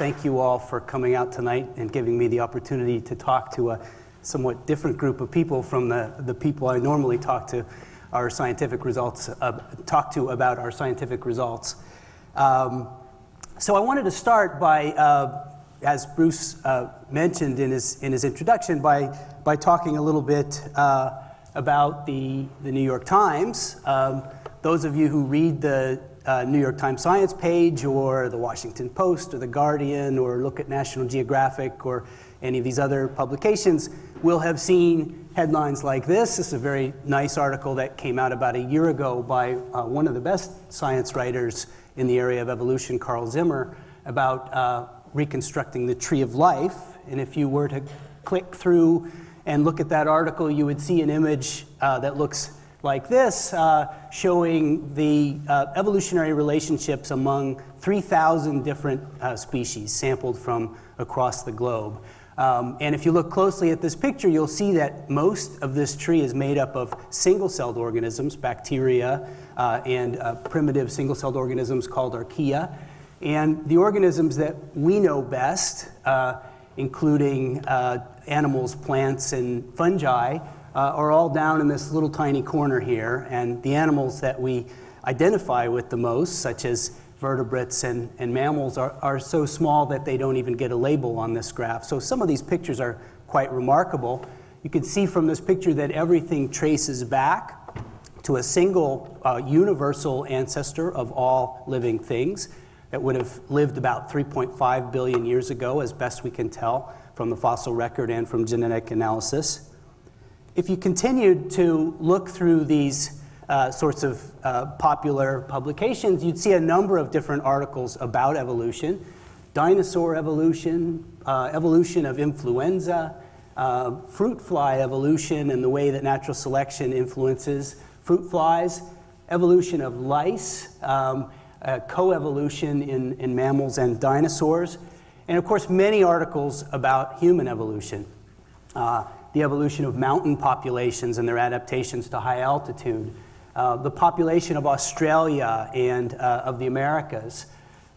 thank you all for coming out tonight and giving me the opportunity to talk to a somewhat different group of people from the, the people I normally talk to our scientific results, uh, talk to about our scientific results. Um, so I wanted to start by, uh, as Bruce uh, mentioned in his, in his introduction, by, by talking a little bit uh, about the, the New York Times. Um, those of you who read the uh, New York Times Science page or the Washington Post or the Guardian or look at National Geographic or any of these other publications will have seen headlines like this. This is a very nice article that came out about a year ago by uh, one of the best science writers in the area of evolution, Carl Zimmer, about uh, reconstructing the tree of life. And if you were to click through and look at that article, you would see an image uh, that looks like this, uh, showing the uh, evolutionary relationships among 3,000 different uh, species sampled from across the globe. Um, and if you look closely at this picture, you'll see that most of this tree is made up of single-celled organisms, bacteria, uh, and uh, primitive single-celled organisms called archaea. And the organisms that we know best, uh, including animals, plants, and fungi, uh, are all down in this little tiny corner here. And the animals that we identify with the most, such as vertebrates and, and mammals, are, are so small that they don't even get a label on this graph. So some of these pictures are quite remarkable. You can see from this picture that everything traces back to a single uh, universal ancestor of all living things that would have lived about 3.5 billion years ago, as best we can tell from the fossil record and from genetic analysis if you continued to look through these uh, sorts of uh, popular publications, you'd see a number of different articles about evolution. Dinosaur evolution, uh, evolution of influenza, uh, fruit fly evolution and the way that natural selection influences fruit flies, evolution of lice, um, uh, coevolution in, in mammals and dinosaurs, and of course many articles about human evolution. Uh, the evolution of mountain populations and their adaptations to high altitude, uh, the population of Australia and uh, of the Americas.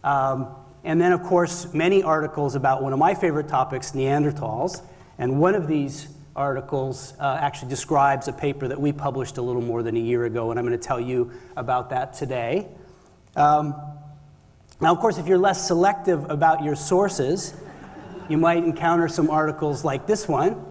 Um, and then, of course, many articles about one of my favorite topics, Neanderthals. And one of these articles uh, actually describes a paper that we published a little more than a year ago, and I'm going to tell you about that today. Um, now, of course, if you're less selective about your sources, you might encounter some articles like this one,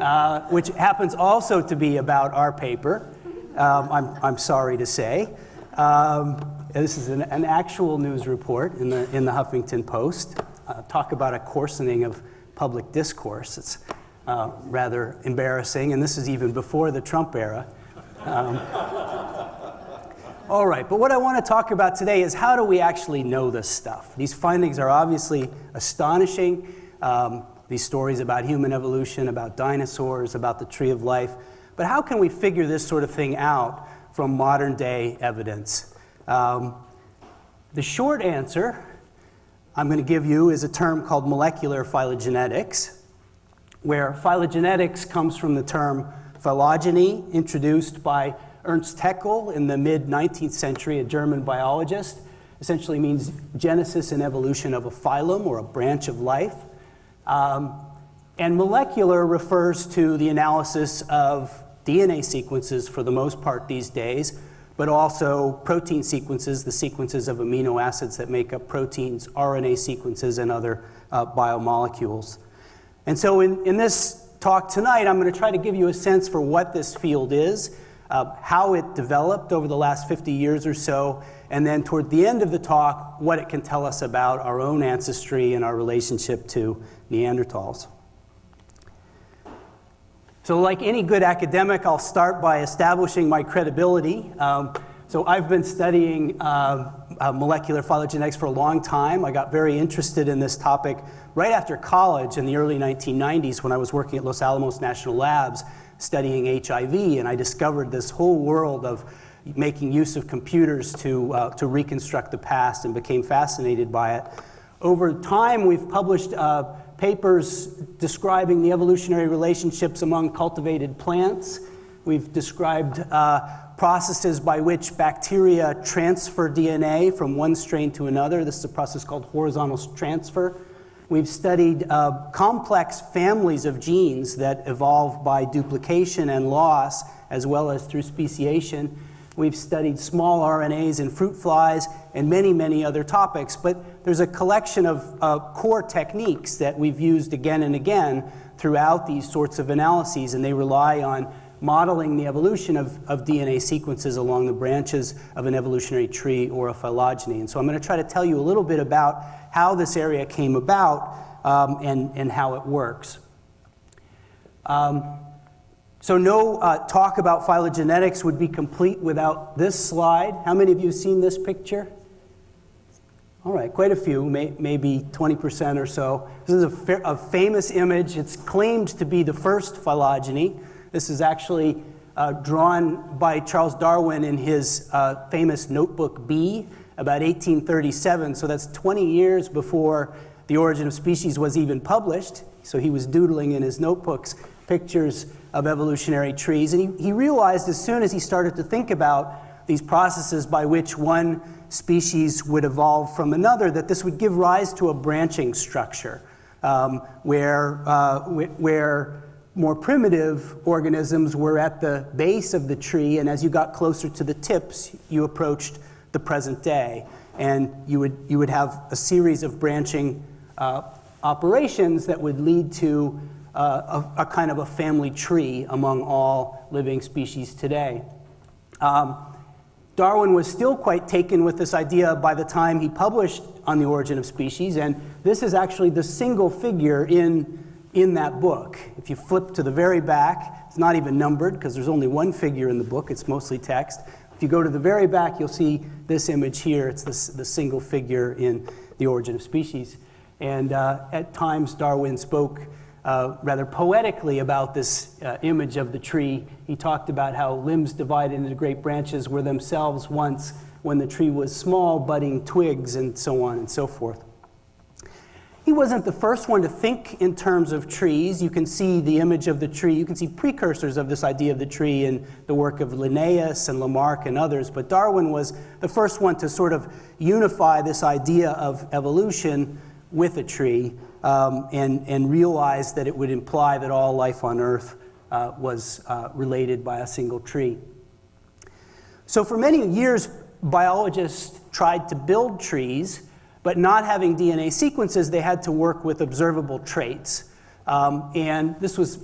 uh, which happens also to be about our paper, um, I'm, I'm sorry to say. Um, this is an, an, actual news report in the, in the Huffington Post. Uh, talk about a coarsening of public discourse. It's uh, rather embarrassing, and this is even before the Trump era. Um, all right, but what I want to talk about today is how do we actually know this stuff? These findings are obviously astonishing. Um, these stories about human evolution, about dinosaurs, about the tree of life. But how can we figure this sort of thing out from modern day evidence? Um, the short answer I'm going to give you is a term called molecular phylogenetics, where phylogenetics comes from the term phylogeny, introduced by Ernst Haeckel in the mid 19th century, a German biologist. Essentially means genesis and evolution of a phylum or a branch of life. Um, and molecular refers to the analysis of DNA sequences for the most part these days, but also protein sequences, the sequences of amino acids that make up proteins, RNA sequences, and other uh, biomolecules. And so in, in this talk tonight, I'm going to try to give you a sense for what this field is, uh, how it developed over the last 50 years or so, and then toward the end of the talk, what it can tell us about our own ancestry and our relationship to Neanderthals. So like any good academic, I'll start by establishing my credibility. Um, so I've been studying uh, uh, molecular phylogenetics for a long time. I got very interested in this topic right after college in the early 1990s when I was working at Los Alamos National Labs studying HIV, and I discovered this whole world of making use of computers to, uh, to reconstruct the past and became fascinated by it. Over time, we've published uh, papers describing the evolutionary relationships among cultivated plants. We've described uh, processes by which bacteria transfer DNA from one strain to another. This is a process called horizontal transfer. We've studied uh, complex families of genes that evolve by duplication and loss, as well as through speciation. We've studied small RNAs in fruit flies and many, many other topics. But there's a collection of uh, core techniques that we've used again and again throughout these sorts of analyses, and they rely on modeling the evolution of, of DNA sequences along the branches of an evolutionary tree or a phylogeny. And so I'm going to try to tell you a little bit about how this area came about um, and, and how it works. Um, so no uh, talk about phylogenetics would be complete without this slide. How many of you have seen this picture? All right, quite a few, may, maybe 20% or so. This is a, fa a, famous image. It's claimed to be the first phylogeny. This is actually uh, drawn by Charles Darwin in his uh, famous Notebook B about 1837. So that's 20 years before The Origin of Species was even published. So he was doodling in his notebooks pictures of evolutionary trees. And he, he realized as soon as he started to think about these processes by which one species would evolve from another that this would give rise to a branching structure um, where, uh, where more primitive organisms were at the base of the tree, and as you got closer to the tips, you approached the present day. And you would, you would have a series of branching uh, operations that would lead to uh, a, a, kind of a family tree among all living species today. Um, Darwin was still quite taken with this idea by the time he published On the Origin of Species, and this is actually the single figure in in that book. If you flip to the very back, it's not even numbered because there's only one figure in the book, it's mostly text. If you go to the very back, you'll see this image here. It's the, the single figure in The Origin of Species. And uh, at times, Darwin spoke uh, rather poetically about this uh, image of the tree. He talked about how limbs divided into great branches were themselves once, when the tree was small, budding twigs, and so on and so forth. He wasn't the first one to think in terms of trees. You can see the image of the tree. You can see precursors of this idea of the tree in the work of Linnaeus and Lamarck and others. But Darwin was the first one to sort of unify this idea of evolution with a tree um, and, and realize that it would imply that all life on Earth uh, was uh, related by a single tree. So for many years, biologists tried to build trees but not having DNA sequences, they had to work with observable traits. Um, and this was,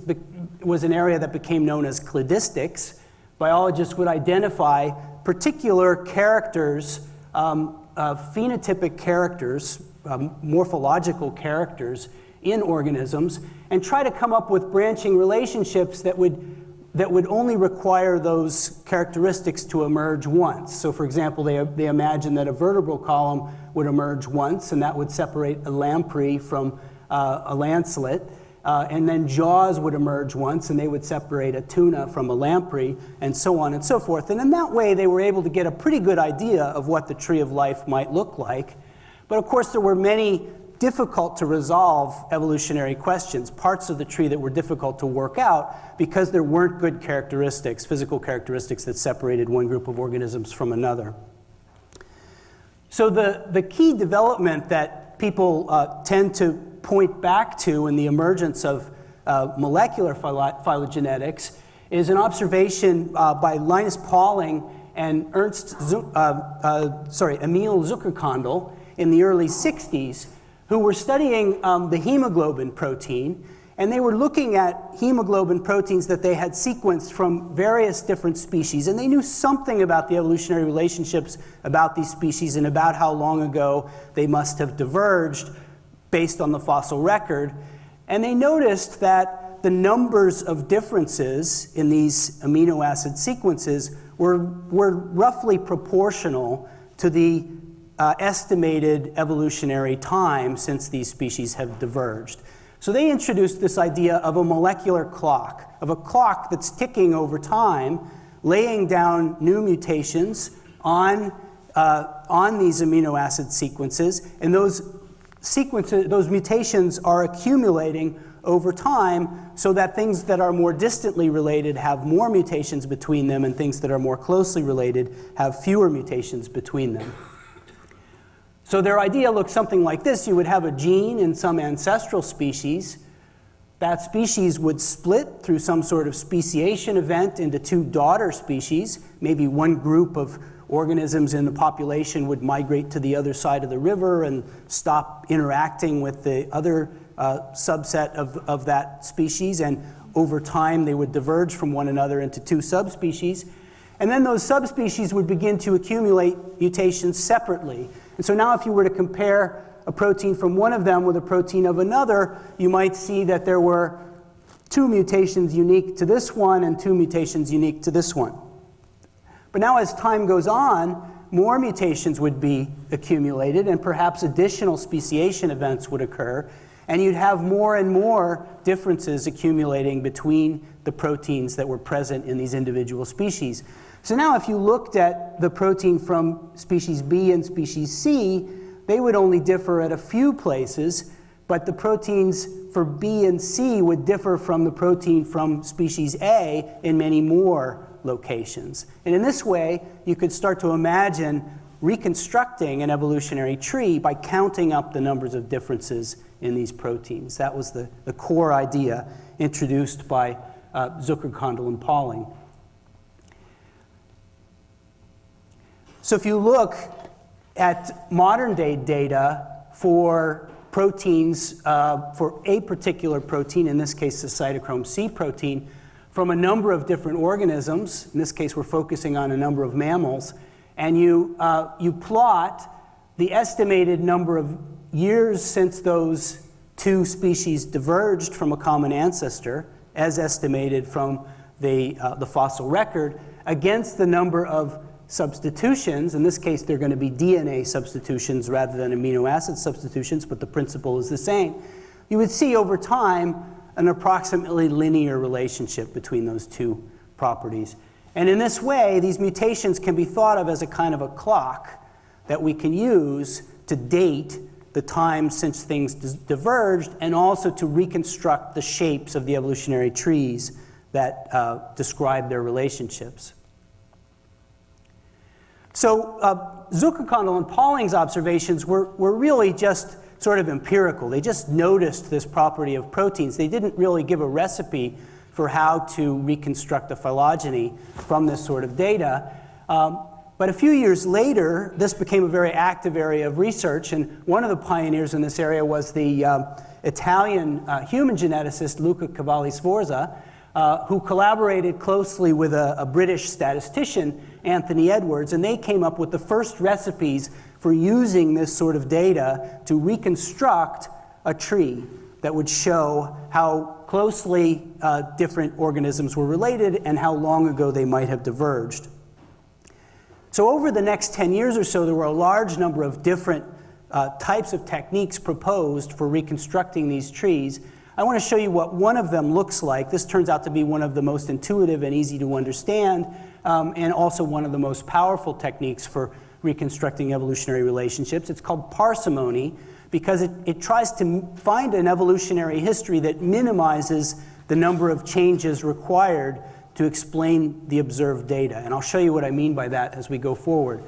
was an area that became known as cladistics. Biologists would identify particular characters, um, uh, phenotypic characters, um, morphological characters in organisms, and try to come up with branching relationships that would that would only require those characteristics to emerge once. So for example, they, they imagine that a vertebral column would emerge once, and that would separate a lamprey from uh, a lancelet. Uh, and then jaws would emerge once, and they would separate a tuna from a lamprey, and so on and so forth. And in that way, they were able to get a pretty good idea of what the tree of life might look like. But of course, there were many difficult to resolve evolutionary questions, parts of the tree that were difficult to work out because there weren't good characteristics, physical characteristics that separated one group of organisms from another. So the, the key development that people uh, tend to point back to in the emergence of uh, molecular phylogenetics is an observation uh, by Linus Pauling and Ernst, uh, uh, sorry, Emil Zuckerkandl in the early 60s who were studying um, the hemoglobin protein, and they were looking at hemoglobin proteins that they had sequenced from various different species, and they knew something about the evolutionary relationships about these species and about how long ago they must have diverged based on the fossil record. And they noticed that the numbers of differences in these amino acid sequences were, were roughly proportional to the uh, estimated evolutionary time since these species have diverged. So they introduced this idea of a molecular clock, of a clock that's ticking over time, laying down new mutations on, uh, on these amino acid sequences, and those sequences, those mutations are accumulating over time so that things that are more distantly related have more mutations between them and things that are more closely related have fewer mutations between them. So their idea looks something like this. You would have a gene in some ancestral species. That species would split through some sort of speciation event into two daughter species. Maybe one group of organisms in the population would migrate to the other side of the river and stop interacting with the other uh, subset of, of that species. And over time, they would diverge from one another into two subspecies. And then those subspecies would begin to accumulate mutations separately. And so now if you were to compare a protein from one of them with a protein of another, you might see that there were two mutations unique to this one and two mutations unique to this one. But now as time goes on, more mutations would be accumulated and perhaps additional speciation events would occur, and you'd have more and more differences accumulating between the proteins that were present in these individual species. So now if you looked at the protein from species B and species C, they would only differ at a few places, but the proteins for B and C would differ from the protein from species A in many more locations. And in this way, you could start to imagine reconstructing an evolutionary tree by counting up the numbers of differences in these proteins. That was the, the core idea introduced by uh, Zuckerkandl, and Pauling. So if you look at modern day data for proteins, uh, for a particular protein, in this case the cytochrome C protein, from a number of different organisms, in this case we're focusing on a number of mammals, and you, uh, you plot the estimated number of years since those two species diverged from a common ancestor, as estimated from the, uh, the fossil record, against the number of substitutions. In this case, they're going to be DNA substitutions rather than amino acid substitutions, but the principle is the same. You would see over time an approximately linear relationship between those two properties. And in this way, these mutations can be thought of as a kind of a clock that we can use to date the time since things diverged and also to reconstruct the shapes of the evolutionary trees that uh, describe their relationships. So uh, Zuckerkandl and Pauling's observations were, were really just sort of empirical. They just noticed this property of proteins. They didn't really give a recipe for how to reconstruct the phylogeny from this sort of data. Um, but a few years later, this became a very active area of research, and one of the pioneers in this area was the uh, Italian uh, human geneticist Luca Cavalli Sforza, uh, who collaborated closely with a, a, British statistician, Anthony Edwards, and they came up with the first recipes for using this sort of data to reconstruct a tree that would show how closely uh, different organisms were related and how long ago they might have diverged. So over the next 10 years or so, there were a large number of different uh, types of techniques proposed for reconstructing these trees, I want to show you what one of them looks like. This turns out to be one of the most intuitive and easy to understand, um, and also one of the most powerful techniques for reconstructing evolutionary relationships. It's called parsimony because it, it tries to find an evolutionary history that minimizes the number of changes required to explain the observed data. And I'll show you what I mean by that as we go forward.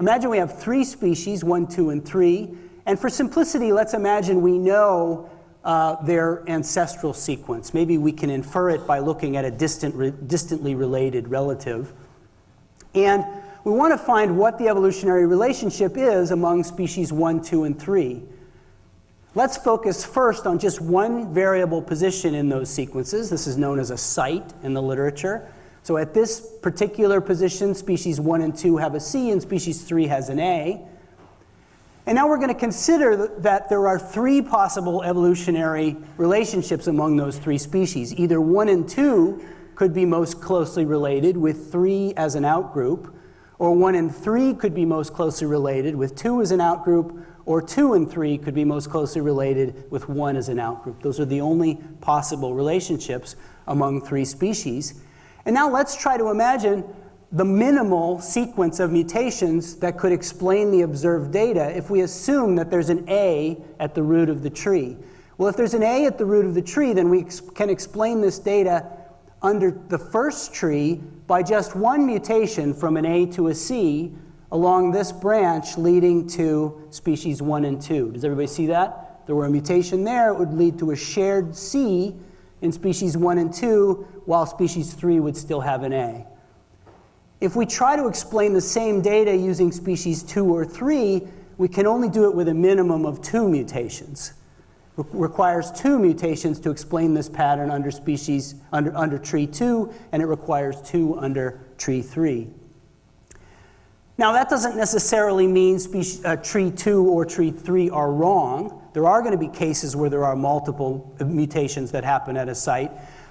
Imagine we have three species, one, two, and three. And for simplicity, let's imagine we know uh, their ancestral sequence. Maybe we can infer it by looking at a distant re distantly related relative. And we want to find what the evolutionary relationship is among species 1, 2, and 3. Let's focus first on just one variable position in those sequences. This is known as a site in the literature. So at this particular position, species 1 and 2 have a C and species 3 has an A. And now we're going to consider that there are three possible evolutionary relationships among those three species. Either one and two could be most closely related with three as an outgroup, or one and three could be most closely related with two as an outgroup, or two and three could be most closely related with one as an outgroup. Those are the only possible relationships among three species. And now let's try to imagine the minimal sequence of mutations that could explain the observed data if we assume that there's an A at the root of the tree. Well, if there's an A at the root of the tree, then we ex can explain this data under the first tree by just one mutation from an A to a C along this branch leading to species 1 and 2. Does everybody see that? If there were a mutation there, it would lead to a shared C in species 1 and 2, while species 3 would still have an A. If we try to explain the same data using species 2 or 3, we can only do it with a minimum of two mutations. It requires two mutations to explain this pattern under species under, under tree 2, and it requires two under tree 3. Now, that doesn't necessarily mean species, uh, tree 2 or tree 3 are wrong. There are going to be cases where there are multiple mutations that happen at a site.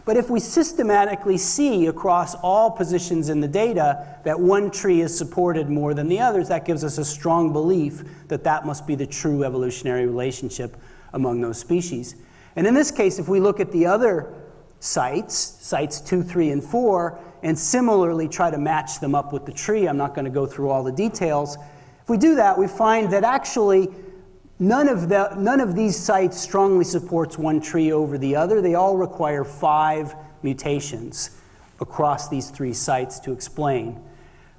But if we systematically see across all positions in the data that one tree is supported more than the others, that gives us a strong belief that that must be the true evolutionary relationship among those species. And in this case, if we look at the other sites, sites 2, 3, and 4, and similarly try to match them up with the tree, I'm not going to go through all the details. If we do that, we find that actually None of, the, none of these sites strongly supports one tree over the other. They all require five mutations across these three sites to explain.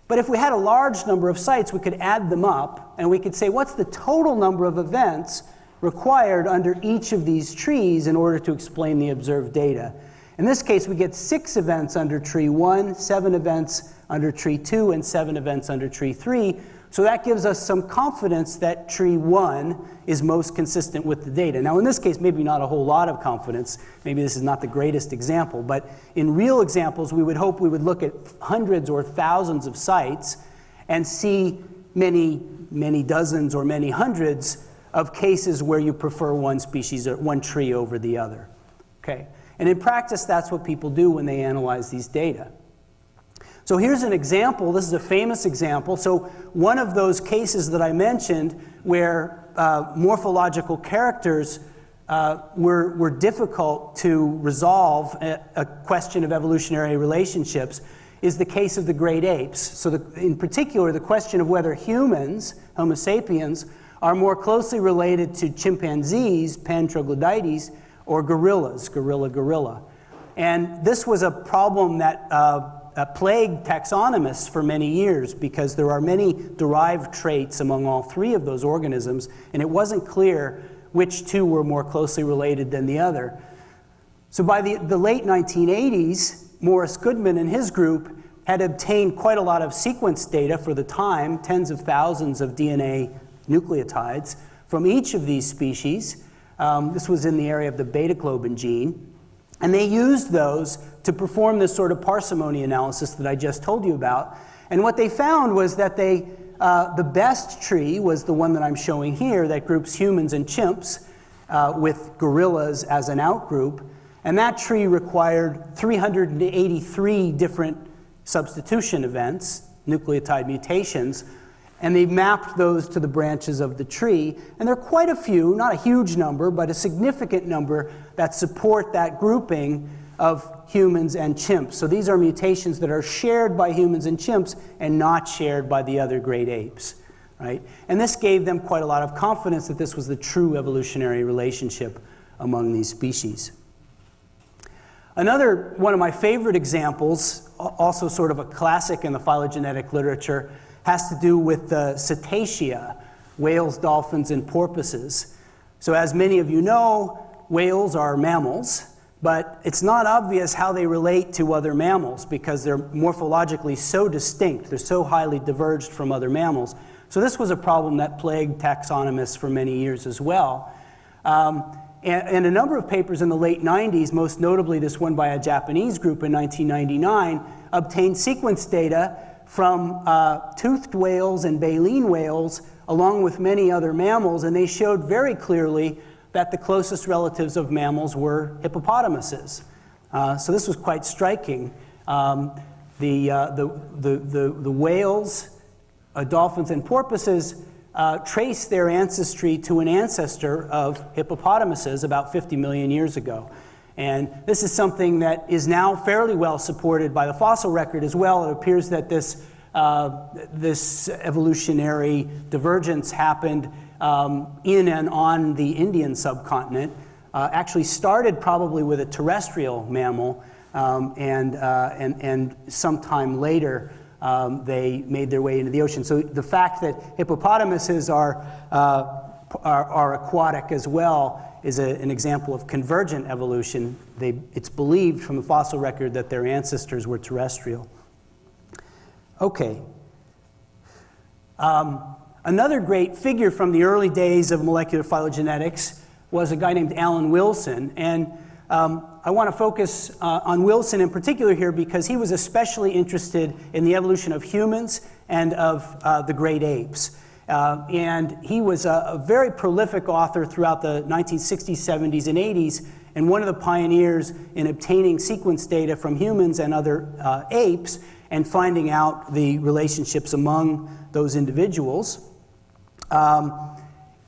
But if we had a large number of sites, we could add them up and we could say, what's the total number of events required under each of these trees in order to explain the observed data? In this case, we get six events under tree one, seven events under tree two, and seven events under tree three, so that gives us some confidence that tree one is most consistent with the data. Now, in this case, maybe not a whole lot of confidence. Maybe this is not the greatest example. But in real examples, we would hope we would look at hundreds or thousands of sites and see many, many dozens or many hundreds of cases where you prefer one species or one tree over the other. Okay? And in practice, that's what people do when they analyze these data. So here's an example. This is a famous example. So one of those cases that I mentioned where uh, morphological characters uh, were, were difficult to resolve a, a, question of evolutionary relationships is the case of the great apes. So the, in particular, the question of whether humans, Homo sapiens, are more closely related to chimpanzees, Pan troglodytes, or gorillas, gorilla gorilla. And this was a problem that uh, uh, plagued taxonomists for many years because there are many derived traits among all three of those organisms, and it wasn't clear which two were more closely related than the other. So by the, the late 1980s, Morris Goodman and his group had obtained quite a lot of sequence data for the time, tens of thousands of DNA nucleotides from each of these species. Um, this was in the area of the beta globin gene. And they used those to perform this sort of parsimony analysis that I just told you about. And what they found was that they, uh, the best tree was the one that I'm showing here that groups humans and chimps uh, with gorillas as an outgroup. And that tree required 383 different substitution events, nucleotide mutations, and they mapped those to the branches of the tree. And there are quite a few, not a huge number, but a significant number that support that grouping of humans and chimps. So these are mutations that are shared by humans and chimps and not shared by the other great apes. Right? And this gave them quite a lot of confidence that this was the true evolutionary relationship among these species. Another one of my favorite examples, also sort of a classic in the phylogenetic literature, has to do with the cetacea, whales, dolphins, and porpoises. So as many of you know, whales are mammals, but it's not obvious how they relate to other mammals because they're morphologically so distinct. They're so highly diverged from other mammals. So this was a problem that plagued taxonomists for many years as well. Um, and, and, a number of papers in the late 90s, most notably this one by a Japanese group in 1999, obtained sequence data from uh, toothed whales and baleen whales, along with many other mammals, and they showed very clearly that the closest relatives of mammals were hippopotamuses. Uh, so this was quite striking. Um, the, uh, the, the, the, the, whales, uh, dolphins, and porpoises uh, trace their ancestry to an ancestor of hippopotamuses about 50 million years ago. And this is something that is now fairly well supported by the fossil record as well. It appears that this, uh, this evolutionary divergence happened um, in and on the Indian subcontinent. Uh, actually started probably with a terrestrial mammal, um, and, uh, and, and sometime later um, they made their way into the ocean. So the fact that hippopotamuses are, uh, are, are, aquatic as well is a, an example of convergent evolution. They, it's believed from the fossil record that their ancestors were terrestrial. Okay. Um, another great figure from the early days of molecular phylogenetics was a guy named Alan Wilson. And um, I want to focus uh, on Wilson in particular here because he was especially interested in the evolution of humans and of uh, the great apes. Uh, and he was a, a, very prolific author throughout the 1960s, 70s, and 80s, and one of the pioneers in obtaining sequence data from humans and other uh, apes and finding out the relationships among those individuals. Um,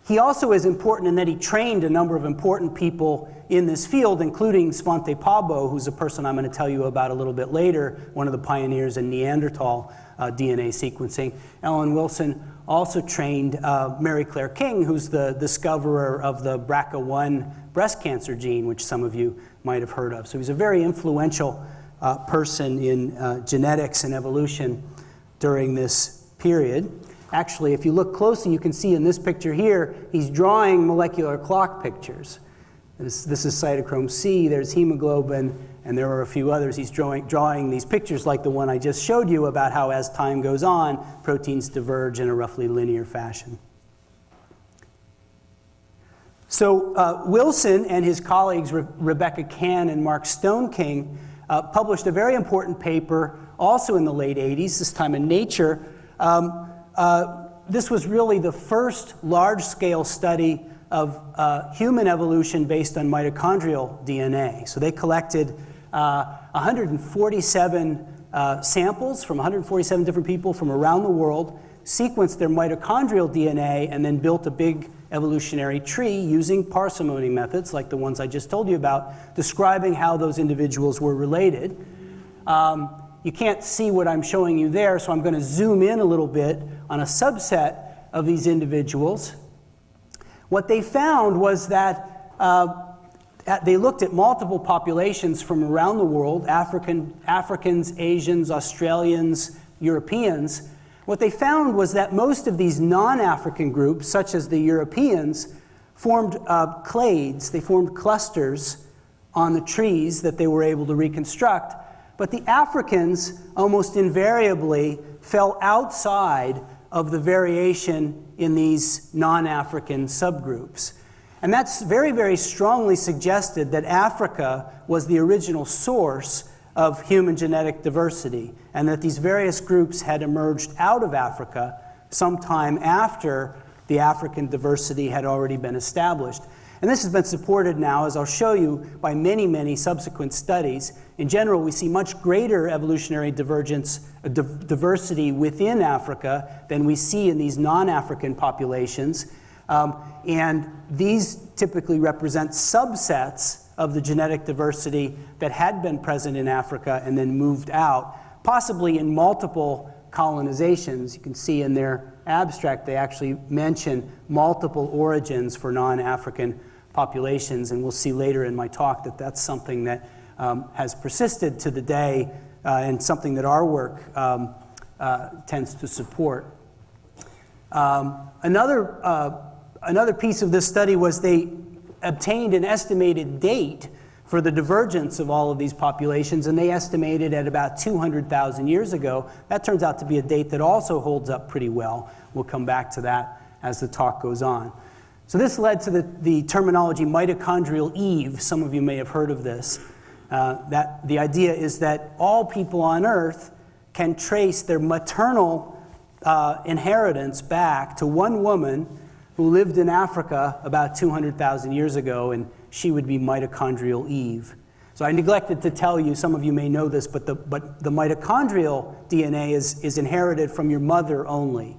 he also is important in that he trained a number of important people in this field, including Svante Pääbo, who's a person I'm going to tell you about a little bit later, one of the pioneers in Neanderthal uh, DNA sequencing. Alan Wilson also trained uh, Mary-Claire King, who's the discoverer of the BRCA1 breast cancer gene, which some of you might have heard of. So he's a very influential uh, person in uh, genetics and evolution during this period. Actually, if you look closely, you can see in this picture here, he's drawing molecular clock pictures. This, this is cytochrome C, there's hemoglobin, and there are a few others. He's drawing, drawing these pictures like the one I just showed you about how as time goes on, proteins diverge in a roughly linear fashion. So uh, Wilson and his colleagues, Re Rebecca Cann and Mark Stoneking, uh, published a very important paper also in the late 80s, this time in Nature, um, uh, this was really the first large-scale study of uh, human evolution based on mitochondrial DNA. So they collected uh, 147 uh, samples from 147 different people from around the world, sequenced their mitochondrial DNA, and then built a big evolutionary tree using parsimony methods like the ones I just told you about, describing how those individuals were related. Um, you can't see what I'm showing you there, so I'm going to zoom in a little bit on a subset of these individuals. What they found was that uh, they looked at multiple populations from around the world, African, Africans, Asians, Australians, Europeans. What they found was that most of these non-African groups, such as the Europeans, formed uh, clades, they formed clusters on the trees that they were able to reconstruct but the Africans almost invariably fell outside of the variation in these non-African subgroups. And that's very, very strongly suggested that Africa was the original source of human genetic diversity, and that these various groups had emerged out of Africa sometime after the African diversity had already been established. And this has been supported now, as I'll show you, by many, many subsequent studies. In general, we see much greater evolutionary divergence, uh, diversity within Africa than we see in these non-African populations. Um, and these typically represent subsets of the genetic diversity that had been present in Africa and then moved out, possibly in multiple colonizations. You can see in their abstract, they actually mention multiple origins for non-African populations, and we'll see later in my talk that that's something that um, has persisted to the day uh, and something that our work um, uh, tends to support. Um, another, uh, another piece of this study was they obtained an estimated date for the divergence of all of these populations, and they estimated at about 200,000 years ago. That turns out to be a date that also holds up pretty well. We'll come back to that as the talk goes on. So this led to the, the terminology mitochondrial Eve. Some of you may have heard of this. Uh, that the idea is that all people on Earth can trace their maternal uh, inheritance back to one woman who lived in Africa about 200,000 years ago, and she would be mitochondrial Eve. So I neglected to tell you, some of you may know this, but the, but the mitochondrial DNA is, is inherited from your mother only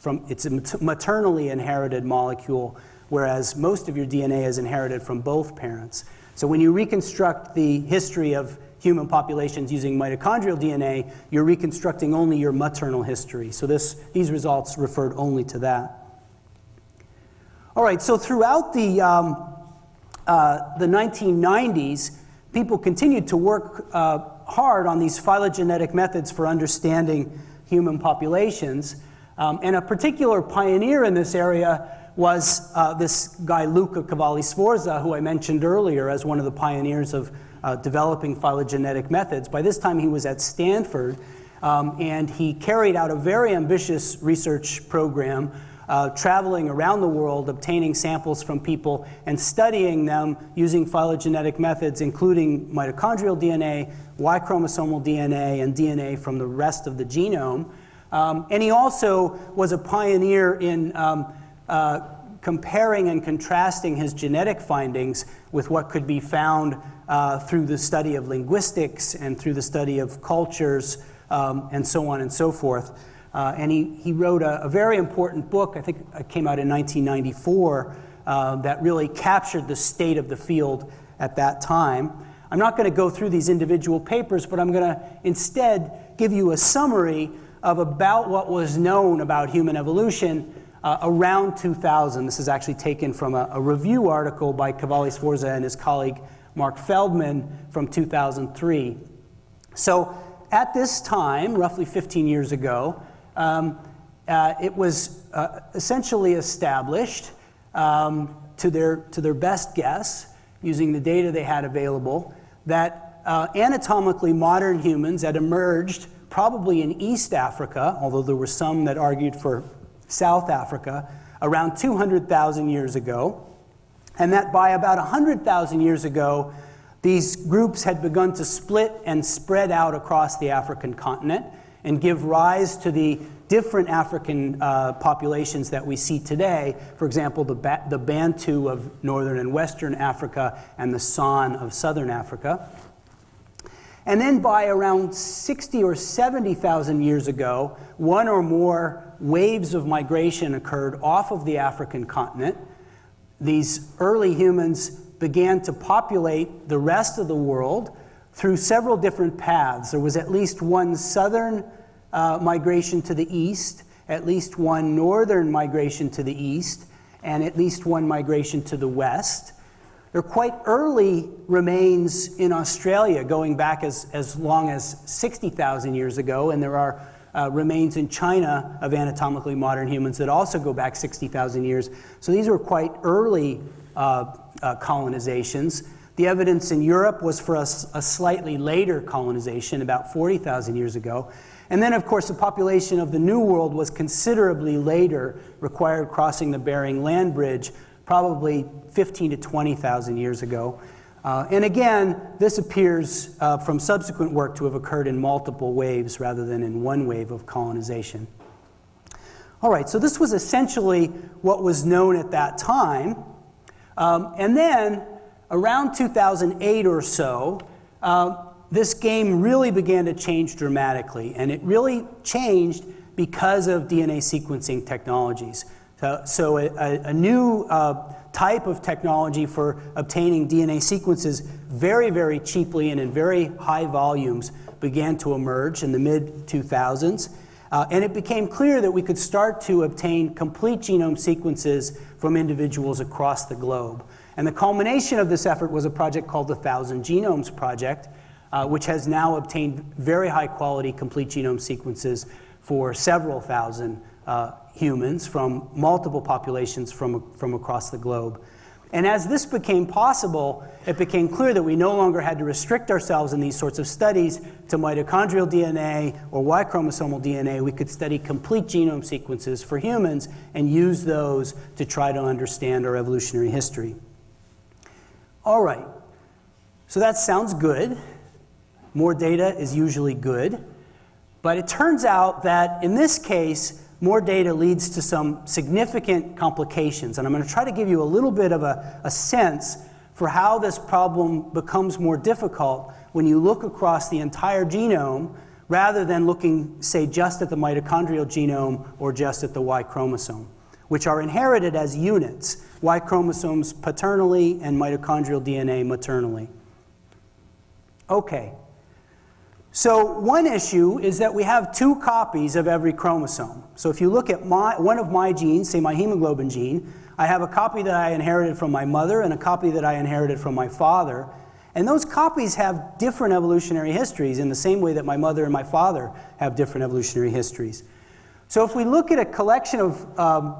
from, it's a maternally inherited molecule, whereas most of your DNA is inherited from both parents. So when you reconstruct the history of human populations using mitochondrial DNA, you're reconstructing only your maternal history. So this, these results referred only to that. All right, so throughout the, um, uh, the 1990s, people continued to work uh, hard on these phylogenetic methods for understanding human populations. Um, and a particular pioneer in this area was uh, this guy Luca Cavalli Sforza, who I mentioned earlier as one of the pioneers of uh, developing phylogenetic methods. By this time, he was at Stanford, um, and he carried out a very ambitious research program uh, traveling around the world, obtaining samples from people and studying them using phylogenetic methods, including mitochondrial DNA, Y chromosomal DNA, and DNA from the rest of the genome. Um, and he also was a pioneer in um, uh, comparing and contrasting his genetic findings with what could be found uh, through the study of linguistics and through the study of cultures um, and so on and so forth. Uh, and he, he wrote a, a, very important book, I think it came out in 1994, uh, that really captured the state of the field at that time. I'm not going to go through these individual papers, but I'm going to instead give you a summary of about what was known about human evolution uh, around 2000. This is actually taken from a, a review article by Cavalli Sforza and his colleague Mark Feldman from 2003. So at this time, roughly 15 years ago, um, uh, it was uh, essentially established um, to, their, to their best guess, using the data they had available, that uh, anatomically modern humans had emerged probably in East Africa, although there were some that argued for South Africa, around 200,000 years ago, and that by about 100,000 years ago, these groups had begun to split and spread out across the African continent and give rise to the different African uh, populations that we see today. For example, the, ba the Bantu of northern and western Africa and the San of southern Africa. And then by around 60 or 70,000 years ago, one or more waves of migration occurred off of the African continent. These early humans began to populate the rest of the world through several different paths. There was at least one southern uh, migration to the east, at least one northern migration to the east, and at least one migration to the west. There are quite early remains in Australia going back as, as long as 60,000 years ago, and there are uh, remains in China of anatomically modern humans that also go back 60,000 years. So these were quite early uh, uh, colonizations. The evidence in Europe was for a, a slightly later colonization, about 40,000 years ago. And then, of course, the population of the New World was considerably later, required crossing the Bering Land Bridge, probably 15 to 20,000 years ago. Uh, and again, this appears uh, from subsequent work to have occurred in multiple waves rather than in one wave of colonization. All right, so this was essentially what was known at that time. Um, and then, around 2008 or so, uh, this game really began to change dramatically. And it really changed because of DNA sequencing technologies. So, so a, a, new uh, type of technology for obtaining DNA sequences very, very cheaply and in very high volumes began to emerge in the mid 2000s. Uh, and it became clear that we could start to obtain complete genome sequences from individuals across the globe. And the culmination of this effort was a project called the Thousand Genomes Project, uh, which has now obtained very high quality complete genome sequences for several thousand uh, humans from multiple populations from, from across the globe. And as this became possible, it became clear that we no longer had to restrict ourselves in these sorts of studies to mitochondrial DNA or Y chromosomal DNA. We could study complete genome sequences for humans and use those to try to understand our evolutionary history. All right, so that sounds good. More data is usually good. But it turns out that in this case, more data leads to some significant complications. And I'm going to try to give you a little bit of a, a sense for how this problem becomes more difficult when you look across the entire genome rather than looking, say, just at the mitochondrial genome or just at the Y chromosome, which are inherited as units, Y chromosomes paternally and mitochondrial DNA maternally. Okay, so one issue is that we have two copies of every chromosome. So if you look at my, one of my genes, say my hemoglobin gene, I have a copy that I inherited from my mother and a copy that I inherited from my father. And those copies have different evolutionary histories in the same way that my mother and my father have different evolutionary histories. So if we look at a collection of um,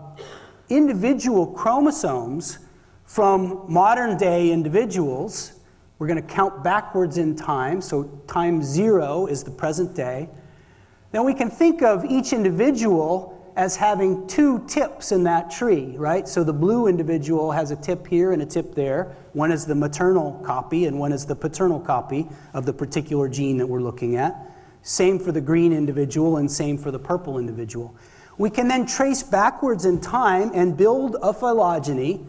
individual chromosomes from modern day individuals, we're going to count backwards in time. So time zero is the present day. Then we can think of each individual as having two tips in that tree, right? So the blue individual has a tip here and a tip there. One is the maternal copy and one is the paternal copy of the particular gene that we're looking at. Same for the green individual and same for the purple individual. We can then trace backwards in time and build a phylogeny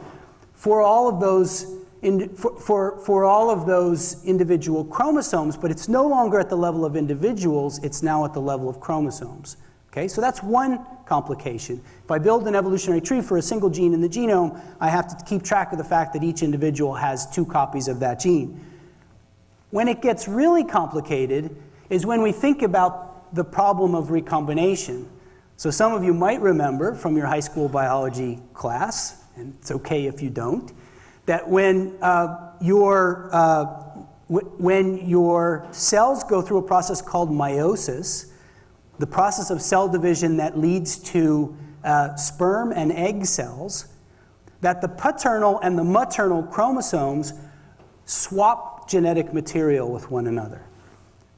for all of those in, for, for, for all of those individual chromosomes, but it's no longer at the level of individuals, it's now at the level of chromosomes. Okay, so that's one complication. If I build an evolutionary tree for a single gene in the genome, I have to keep track of the fact that each individual has two copies of that gene. When it gets really complicated is when we think about the problem of recombination. So some of you might remember from your high school biology class, and it's okay if you don't, that when uh, your uh, when your cells go through a process called meiosis, the process of cell division that leads to uh, sperm and egg cells, that the paternal and the maternal chromosomes swap genetic material with one another.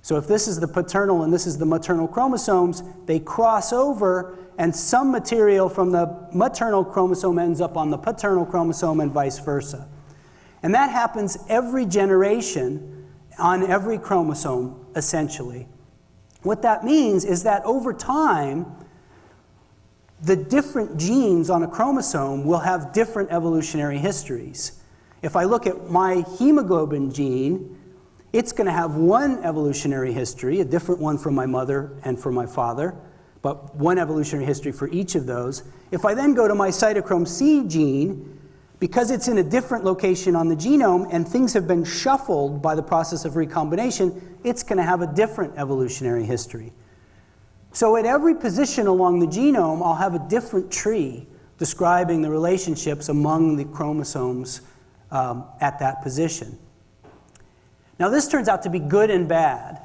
So if this is the paternal and this is the maternal chromosomes, they cross over and some material from the maternal chromosome ends up on the paternal chromosome and vice versa. And that happens every generation on every chromosome, essentially. What that means is that over time, the different genes on a chromosome will have different evolutionary histories. If I look at my hemoglobin gene, it's going to have one evolutionary history, a different one from my mother and from my father, but one evolutionary history for each of those. If I then go to my cytochrome C gene, because it's in a different location on the genome and things have been shuffled by the process of recombination, it's going to have a different evolutionary history. So at every position along the genome, I'll have a different tree describing the relationships among the chromosomes um, at that position. Now this turns out to be good and bad.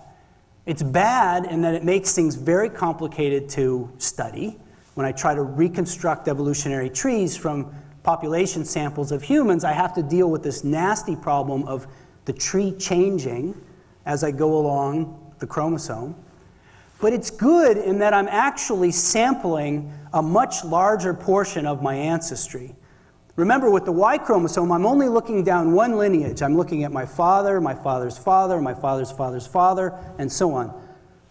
It's bad in that it makes things very complicated to study. When I try to reconstruct evolutionary trees from population samples of humans, I have to deal with this nasty problem of the tree changing as I go along the chromosome. But it's good in that I'm actually sampling a much larger portion of my ancestry. Remember, with the Y chromosome, I'm only looking down one lineage. I'm looking at my father, my father's father, my father's father's father, and so on.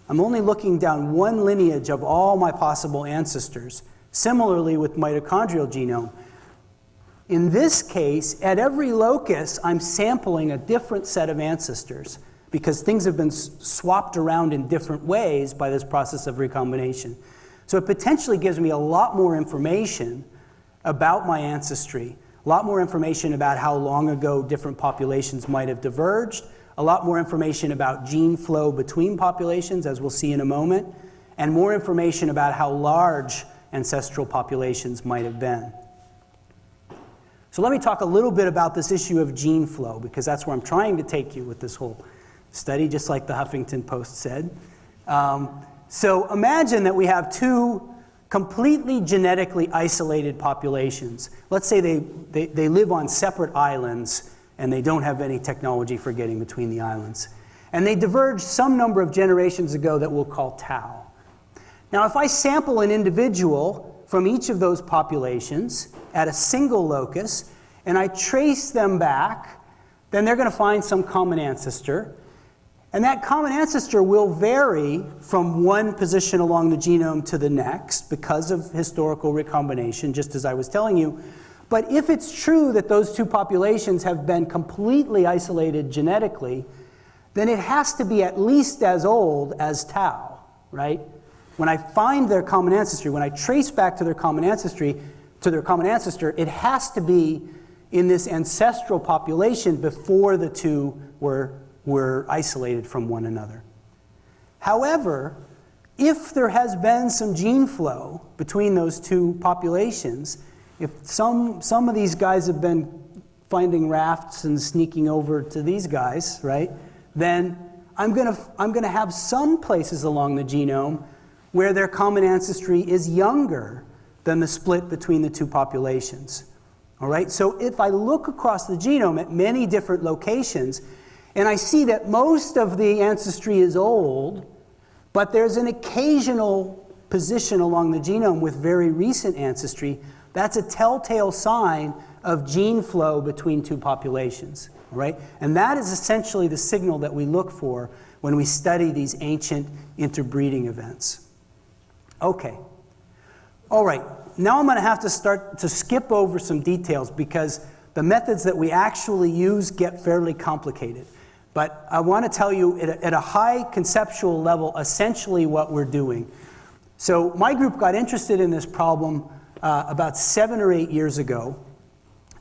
I'm only looking down one lineage of all my possible ancestors. Similarly with mitochondrial genome, in this case, at every locus, I'm sampling a different set of ancestors because things have been swapped around in different ways by this process of recombination. So it potentially gives me a lot more information about my ancestry, a lot more information about how long ago different populations might have diverged, a lot more information about gene flow between populations, as we'll see in a moment, and more information about how large ancestral populations might have been. So let me talk a little bit about this issue of gene flow, because that's where I'm trying to take you with this whole study, just like the Huffington Post said. Um, so imagine that we have two completely genetically isolated populations. Let's say they, they, they live on separate islands and they don't have any technology for getting between the islands. And they diverged some number of generations ago that we'll call tau. Now, if I sample an individual from each of those populations at a single locus, and I trace them back, then they're going to find some common ancestor. And that common ancestor will vary from one position along the genome to the next because of historical recombination, just as I was telling you. But if it's true that those two populations have been completely isolated genetically, then it has to be at least as old as tau, right? When I find their common ancestry, when I trace back to their common ancestry, to their common ancestor, it has to be in this ancestral population before the two were, were isolated from one another. However, if there has been some gene flow between those two populations, if some, some of these guys have been finding rafts and sneaking over to these guys, right? Then I'm going to I'm going to have some places along the genome where their common ancestry is younger than the split between the two populations. All right? So if I look across the genome at many different locations and I see that most of the ancestry is old, but there's an occasional position along the genome with very recent ancestry, that's a telltale sign of gene flow between two populations, right? And that is essentially the signal that we look for when we study these ancient interbreeding events. Okay. All right. Now I'm going to have to start to skip over some details because the methods that we actually use get fairly complicated. But I want to tell you at a, at a high conceptual level essentially what we're doing. So my group got interested in this problem uh, about seven or eight years ago.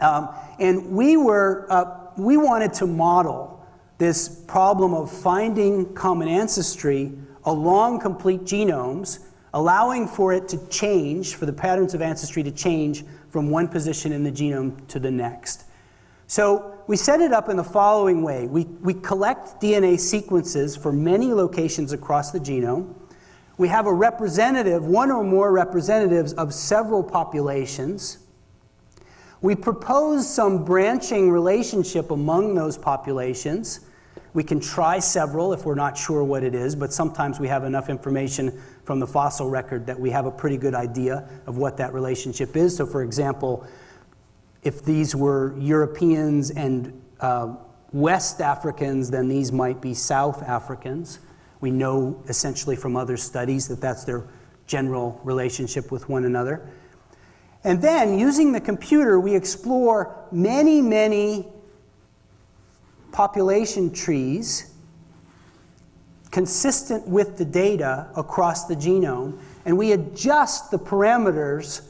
Um, and we, were, uh, we wanted to model this problem of finding common ancestry along complete genomes, allowing for it to change, for the patterns of ancestry to change from one position in the genome to the next. So we set it up in the following way. We, we collect DNA sequences for many locations across the genome. We have a representative, one or more representatives of several populations. We propose some branching relationship among those populations. We can try several if we're not sure what it is, but sometimes we have enough information from the fossil record that we have a pretty good idea of what that relationship is. So for example, if these were Europeans and uh, West Africans, then these might be South Africans. We know essentially from other studies that that's their general relationship with one another. And then, using the computer, we explore many, many population trees consistent with the data across the genome, and we adjust the parameters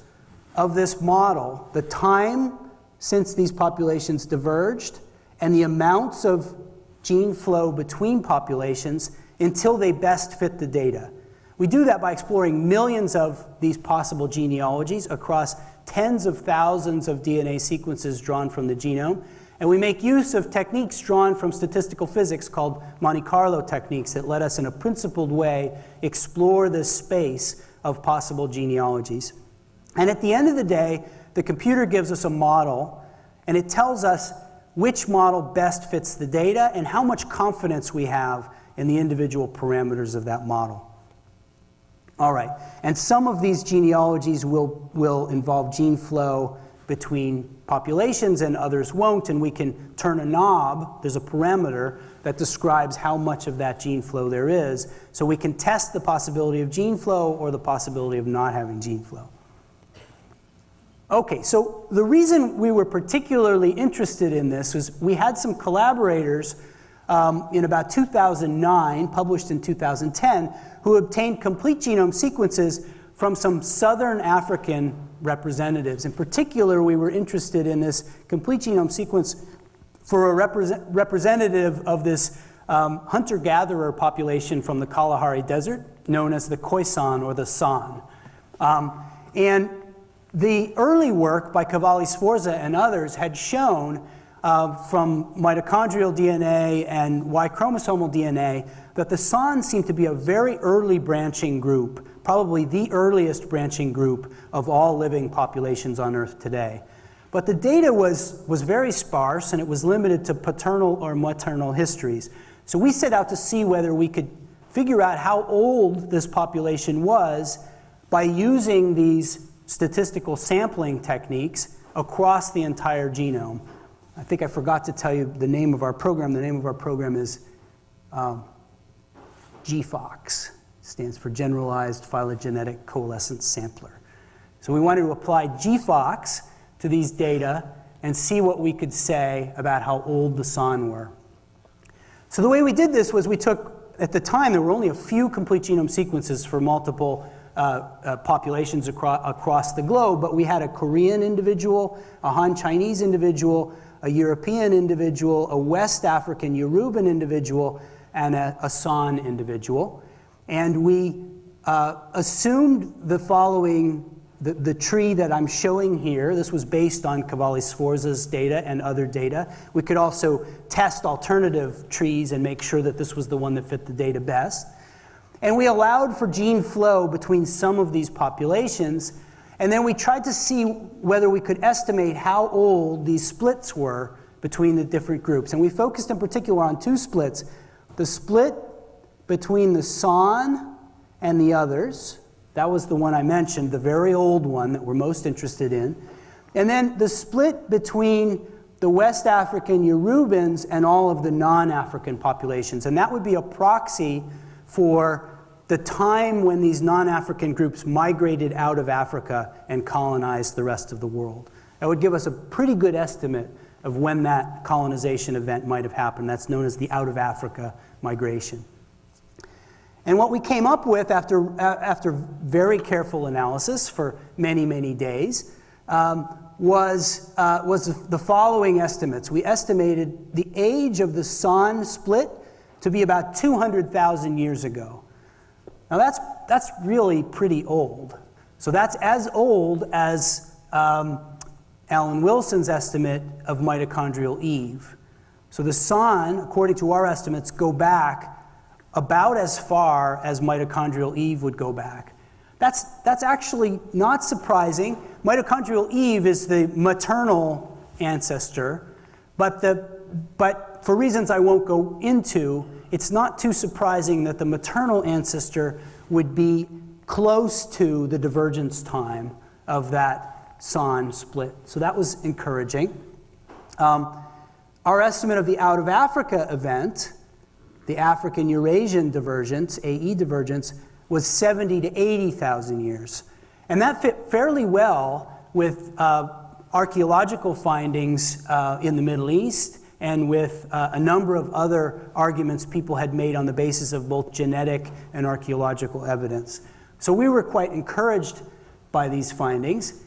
of this model, the time since these populations diverged, and the amounts of gene flow between populations until they best fit the data. We do that by exploring millions of these possible genealogies across tens of thousands of DNA sequences drawn from the genome. And we make use of techniques drawn from statistical physics called Monte Carlo techniques that let us, in a principled way, explore this space of possible genealogies. And at the end of the day, the computer gives us a model, and it tells us which model best fits the data and how much confidence we have in the individual parameters of that model. All right, and some of these genealogies will, will involve gene flow between populations and others won't, and we can turn a knob, there's a parameter that describes how much of that gene flow there is, so we can test the possibility of gene flow or the possibility of not having gene flow. Okay, so the reason we were particularly interested in this was we had some collaborators um, in about 2009, published in 2010, who obtained complete genome sequences from some southern African representatives. In particular, we were interested in this complete genome sequence for a represent representative of this um, hunter-gatherer population from the Kalahari Desert, known as the Khoisan or the San. Um, and the early work by Cavalli Sforza and others had shown uh, from mitochondrial DNA and Y chromosomal DNA that the San seemed to be a very early branching group, probably the earliest branching group of all living populations on Earth today. But the data was, was very sparse and it was limited to paternal or maternal histories. So we set out to see whether we could figure out how old this population was by using these statistical sampling techniques across the entire genome. I think I forgot to tell you the name of our program. The name of our program is um, G-PhoCS. stands for Generalized Phylogenetic Coalescence Sampler. So we wanted to apply G-PhoCS to these data and see what we could say about how old the San were. So the way we did this was we took, at the time, there were only a few complete genome sequences for multiple populations acro across the globe, but we had a Korean individual, a Han Chinese individual, a European individual, a West African Yoruban individual, and a, a San individual. And we uh, assumed the following the, the tree that I'm showing here, this was based on Cavalli Sforza's data and other data. We could also test alternative trees and make sure that this was the one that fit the data best. And we allowed for gene flow between some of these populations, and then we tried to see whether we could estimate how old these splits were between the different groups. And we focused in particular on two splits the split between the San and the others, that was the one I mentioned, the very old one that we're most interested in. And then the split between the West African Yorubans and all of the non African populations. And that would be a proxy for the time when these non African groups migrated out of Africa and colonized the rest of the world. That would give us a pretty good estimate of when that colonization event might have happened. That's known as the out of Africa migration. And what we came up with after, after very careful analysis for many, many days um, was, uh, was the following estimates. We estimated the age of the San split to be about 200,000 years ago. Now that's, that's really pretty old. So that's as old as um, Alan Wilson's estimate of mitochondrial Eve. So the San, according to our estimates, go back about as far as mitochondrial Eve would go back. That's, that's actually not surprising. Mitochondrial Eve is the maternal ancestor, but, the, but for reasons I won't go into, it's not too surprising that the maternal ancestor would be close to the divergence time of that San split. So that was encouraging. Um, our estimate of the out of Africa event the African Eurasian divergence, AE divergence, was 70 to 80,000 years. And that fit fairly well with uh, archaeological findings uh, in the Middle East and with uh, a number of other arguments people had made on the basis of both genetic and archaeological evidence. So we were quite encouraged by these findings.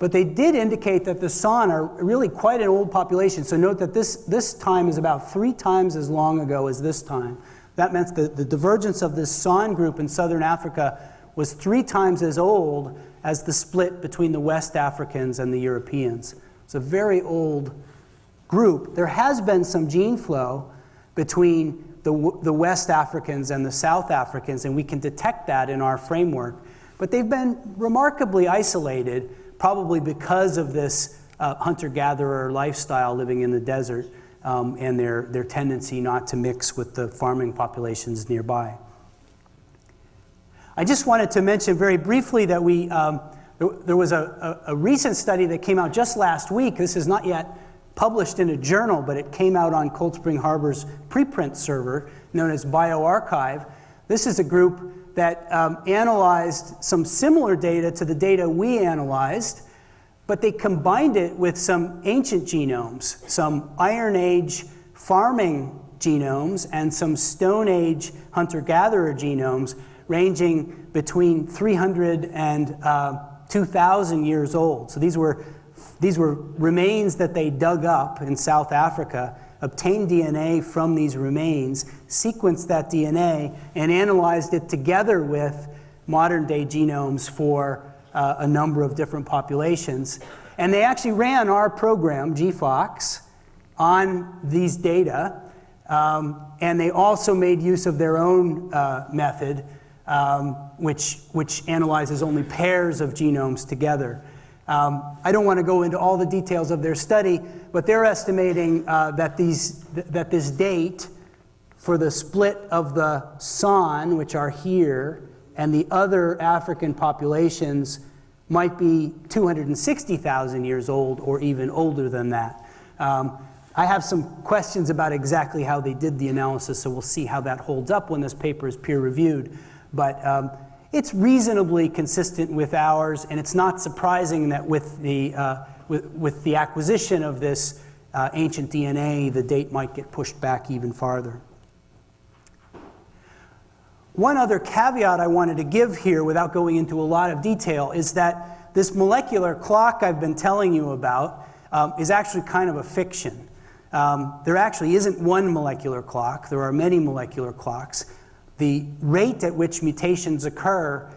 But they did indicate that the San are really quite an old population. So note that this, this time is about three times as long ago as this time. That meant that the divergence of this San group in southern Africa was three times as old as the split between the West Africans and the Europeans. It's a very old group. There has been some gene flow between the, the West Africans and the South Africans, and we can detect that in our framework. But they've been remarkably isolated probably because of this uh, hunter gatherer lifestyle living in the desert um, and their, their tendency not to mix with the farming populations nearby. I just wanted to mention very briefly that we, um, there, there, was a, a, a recent study that came out just last week. This is not yet published in a journal, but it came out on Cold Spring Harbor's preprint server known as bioRxiv. This is a group that um, analyzed some similar data to the data we analyzed, but they combined it with some ancient genomes, some Iron Age farming genomes and some Stone Age hunter gatherer genomes, ranging between 300 and uh, 2,000 years old. So these were, these were remains that they dug up in South Africa obtained DNA from these remains, sequenced that DNA, and analyzed it together with modern day genomes for uh, a number of different populations. And they actually ran our program, G-PhoCS, on these data. Um, and they also made use of their own uh, method, um, which, which analyzes only pairs of genomes together. Um, I don't want to go into all the details of their study, but they're estimating uh, that, these, th that this date for the split of the San, which are here, and the other African populations might be 260,000 years old or even older than that. Um, I have some questions about exactly how they did the analysis, so we'll see how that holds up when this paper is peer reviewed. But um, it's reasonably consistent with ours, and it's not surprising that with the, uh, with, with, the acquisition of this uh, ancient DNA, the date might get pushed back even farther. One other caveat I wanted to give here without going into a lot of detail is that this molecular clock I've been telling you about um, is actually kind of a fiction. Um, there actually isn't one molecular clock, there are many molecular clocks the rate at which mutations occur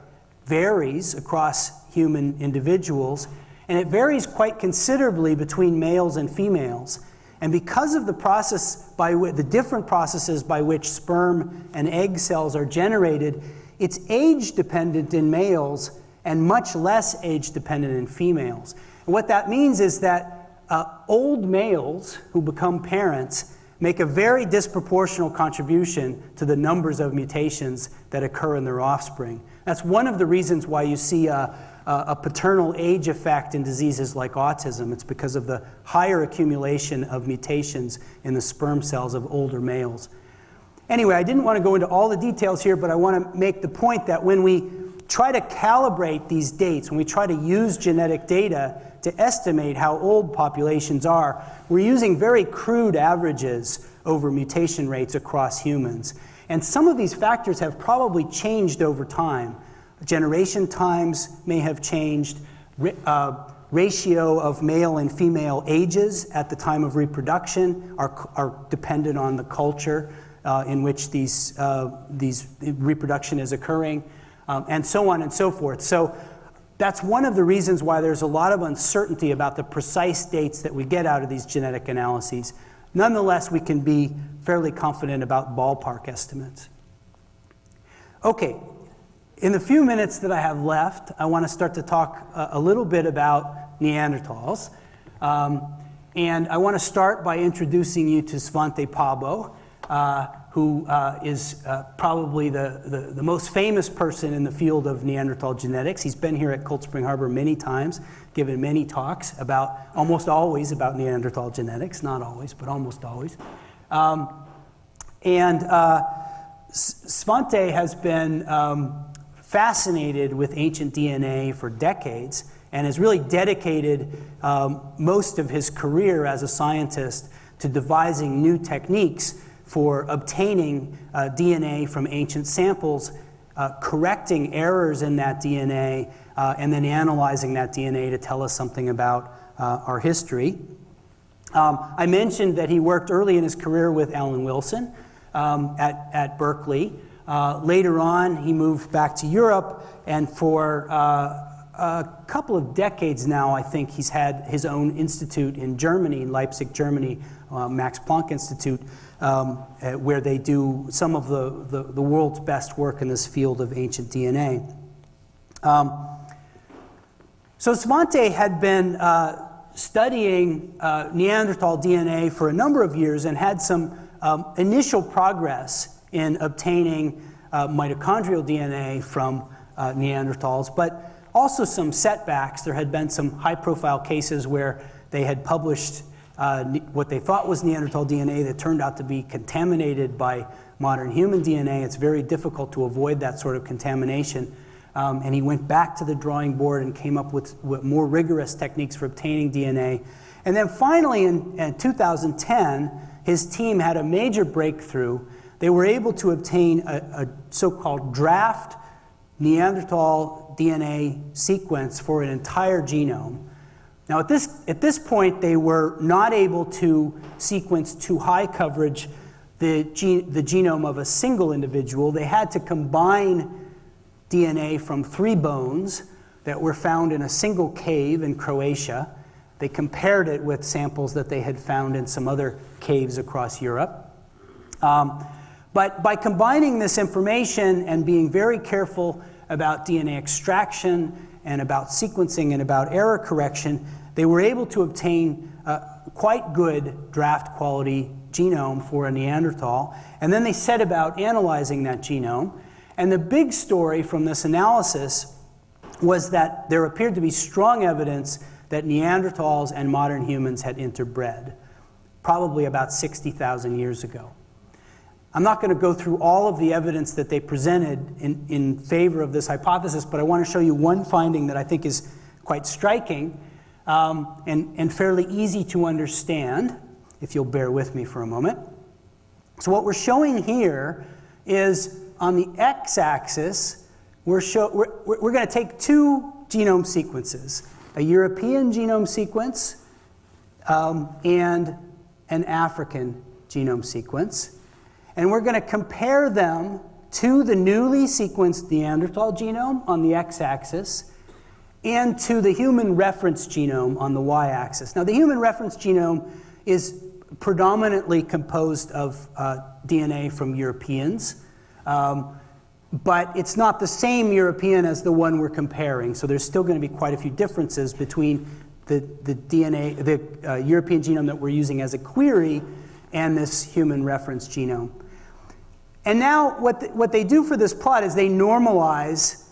varies across human individuals, and it varies quite considerably between males and females. And because of the process by the different processes by which sperm and egg cells are generated, it's age dependent in males and much less age dependent in females. And what that means is that uh, old males who become parents make a very disproportional contribution to the numbers of mutations that occur in their offspring. That's one of the reasons why you see a, a, paternal age effect in diseases like autism. It's because of the higher accumulation of mutations in the sperm cells of older males. Anyway, I didn't want to go into all the details here, but I want to make the point that when we try to calibrate these dates, when we try to use genetic data to estimate how old populations are, we're using very crude averages over mutation rates across humans. And some of these factors have probably changed over time. Generation times may have changed. Uh, ratio of male and female ages at the time of reproduction are, are dependent on the culture uh, in which these, uh, these reproduction is occurring, um, and so on and so forth. So that's one of the reasons why there's a lot of uncertainty about the precise dates that we get out of these genetic analyses. Nonetheless, we can be fairly confident about ballpark estimates. Okay, in the few minutes that I have left, I want to start to talk a, a little bit about Neanderthals. Um, and I want to start by introducing you to Svante Pääbo. Uh, who uh, is uh, probably the, the, the, most famous person in the field of Neanderthal genetics. He's been here at Cold Spring Harbor many times, given many talks about, almost always about Neanderthal genetics, not always, but almost always. Um, and uh, Svante has been um, fascinated with ancient DNA for decades and has really dedicated um, most of his career as a scientist to devising new techniques for obtaining uh, DNA from ancient samples, uh, correcting errors in that DNA, uh, and then analyzing that DNA to tell us something about uh, our history. Um, I mentioned that he worked early in his career with Alan Wilson um, at, at Berkeley. Uh, later on, he moved back to Europe, and for uh, a couple of decades now, I think he's had his own institute in Germany, in Leipzig, Germany, Max Planck Institute, um, uh, where they do some of the, the, the, world's best work in this field of ancient DNA. Um, so Svante had been uh, studying uh, Neanderthal DNA for a number of years and had some um, initial progress in obtaining uh, mitochondrial DNA from uh, Neanderthals, but also some setbacks. There had been some high profile cases where they had published uh, what they thought was Neanderthal DNA that turned out to be contaminated by modern human DNA. It's very difficult to avoid that sort of contamination. Um, and he went back to the drawing board and came up with, with, more rigorous techniques for obtaining DNA. And then finally, in, in 2010, his team had a major breakthrough. They were able to obtain a, a so called draft Neanderthal DNA sequence for an entire genome. Now, at this, at this point, they were not able to sequence to high coverage the, gene, the genome of a single individual. They had to combine DNA from three bones that were found in a single cave in Croatia. They compared it with samples that they had found in some other caves across Europe. Um, but by combining this information and being very careful about DNA extraction and about sequencing and about error correction, they were able to obtain quite good draft quality genome for a Neanderthal. And then they set about analyzing that genome. And the big story from this analysis was that there appeared to be strong evidence that Neanderthals and modern humans had interbred, probably about 60,000 years ago. I'm not going to go through all of the evidence that they presented in, in favor of this hypothesis, but I want to show you one finding that I think is quite striking um, and, and fairly easy to understand, if you'll bear with me for a moment. So what we're showing here is on the x-axis, we're, show, we're, we're going to take two genome sequences, a European genome sequence um, and an African genome sequence. And we're going to compare them to the newly sequenced Neanderthal genome on the x axis and to the human reference genome on the y axis. Now, the human reference genome is predominantly composed of uh, DNA from Europeans. Um, but it's not the same European as the one we're comparing. So there's still going to be quite a few differences between the, the DNA, the uh, European genome that we're using as a query and this human reference genome. And now what, what they do for this plot is they normalize,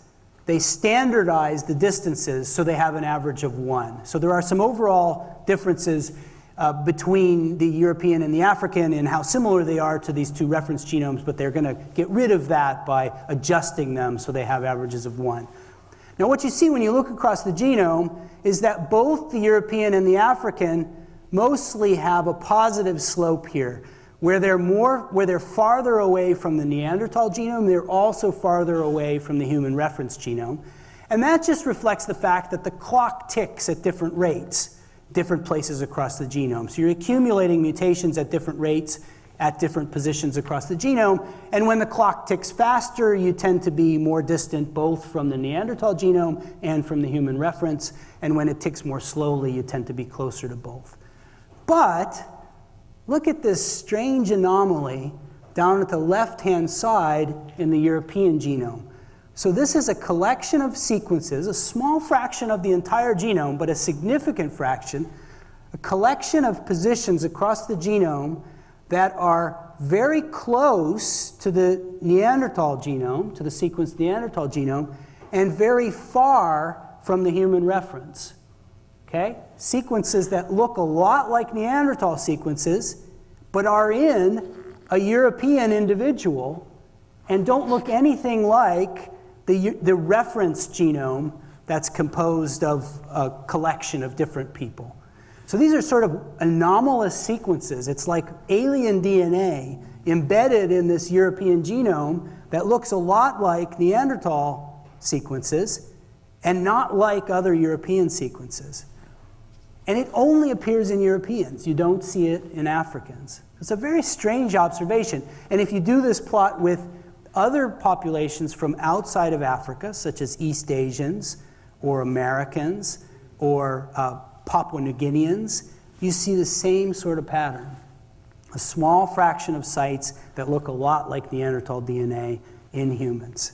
they standardize the distances so they have an average of one. So there are some overall differences uh, between the European and the African and how similar they are to these two reference genomes, but they're going to get rid of that by adjusting them so they have averages of one. Now, what you see when you look across the genome is that both the European and the African mostly have a positive slope here. Where they're, more, where they're farther away from the Neanderthal genome, they're also farther away from the human reference genome. And that just reflects the fact that the clock ticks at different rates different places across the genome. So you're accumulating mutations at different rates at different positions across the genome. And when the clock ticks faster, you tend to be more distant both from the Neanderthal genome and from the human reference. And when it ticks more slowly, you tend to be closer to both. But look at this strange anomaly down at the left hand side in the European genome. So this is a collection of sequences, a small fraction of the entire genome, but a significant fraction, a collection of positions across the genome that are very close to the Neanderthal genome, to the sequenced Neanderthal genome, and very far from the human reference. Okay? Sequences that look a lot like Neanderthal sequences, but are in a European individual and don't look anything like the, the reference genome that's composed of a collection of different people. So these are sort of anomalous sequences. It's like alien DNA embedded in this European genome that looks a lot like Neanderthal sequences and not like other European sequences. And it only appears in Europeans. You don't see it in Africans. It's a very strange observation. And if you do this plot with other populations from outside of Africa, such as East Asians or Americans or uh, Papua New Guineans, you see the same sort of pattern. A small fraction of sites that look a lot like Neanderthal DNA in humans.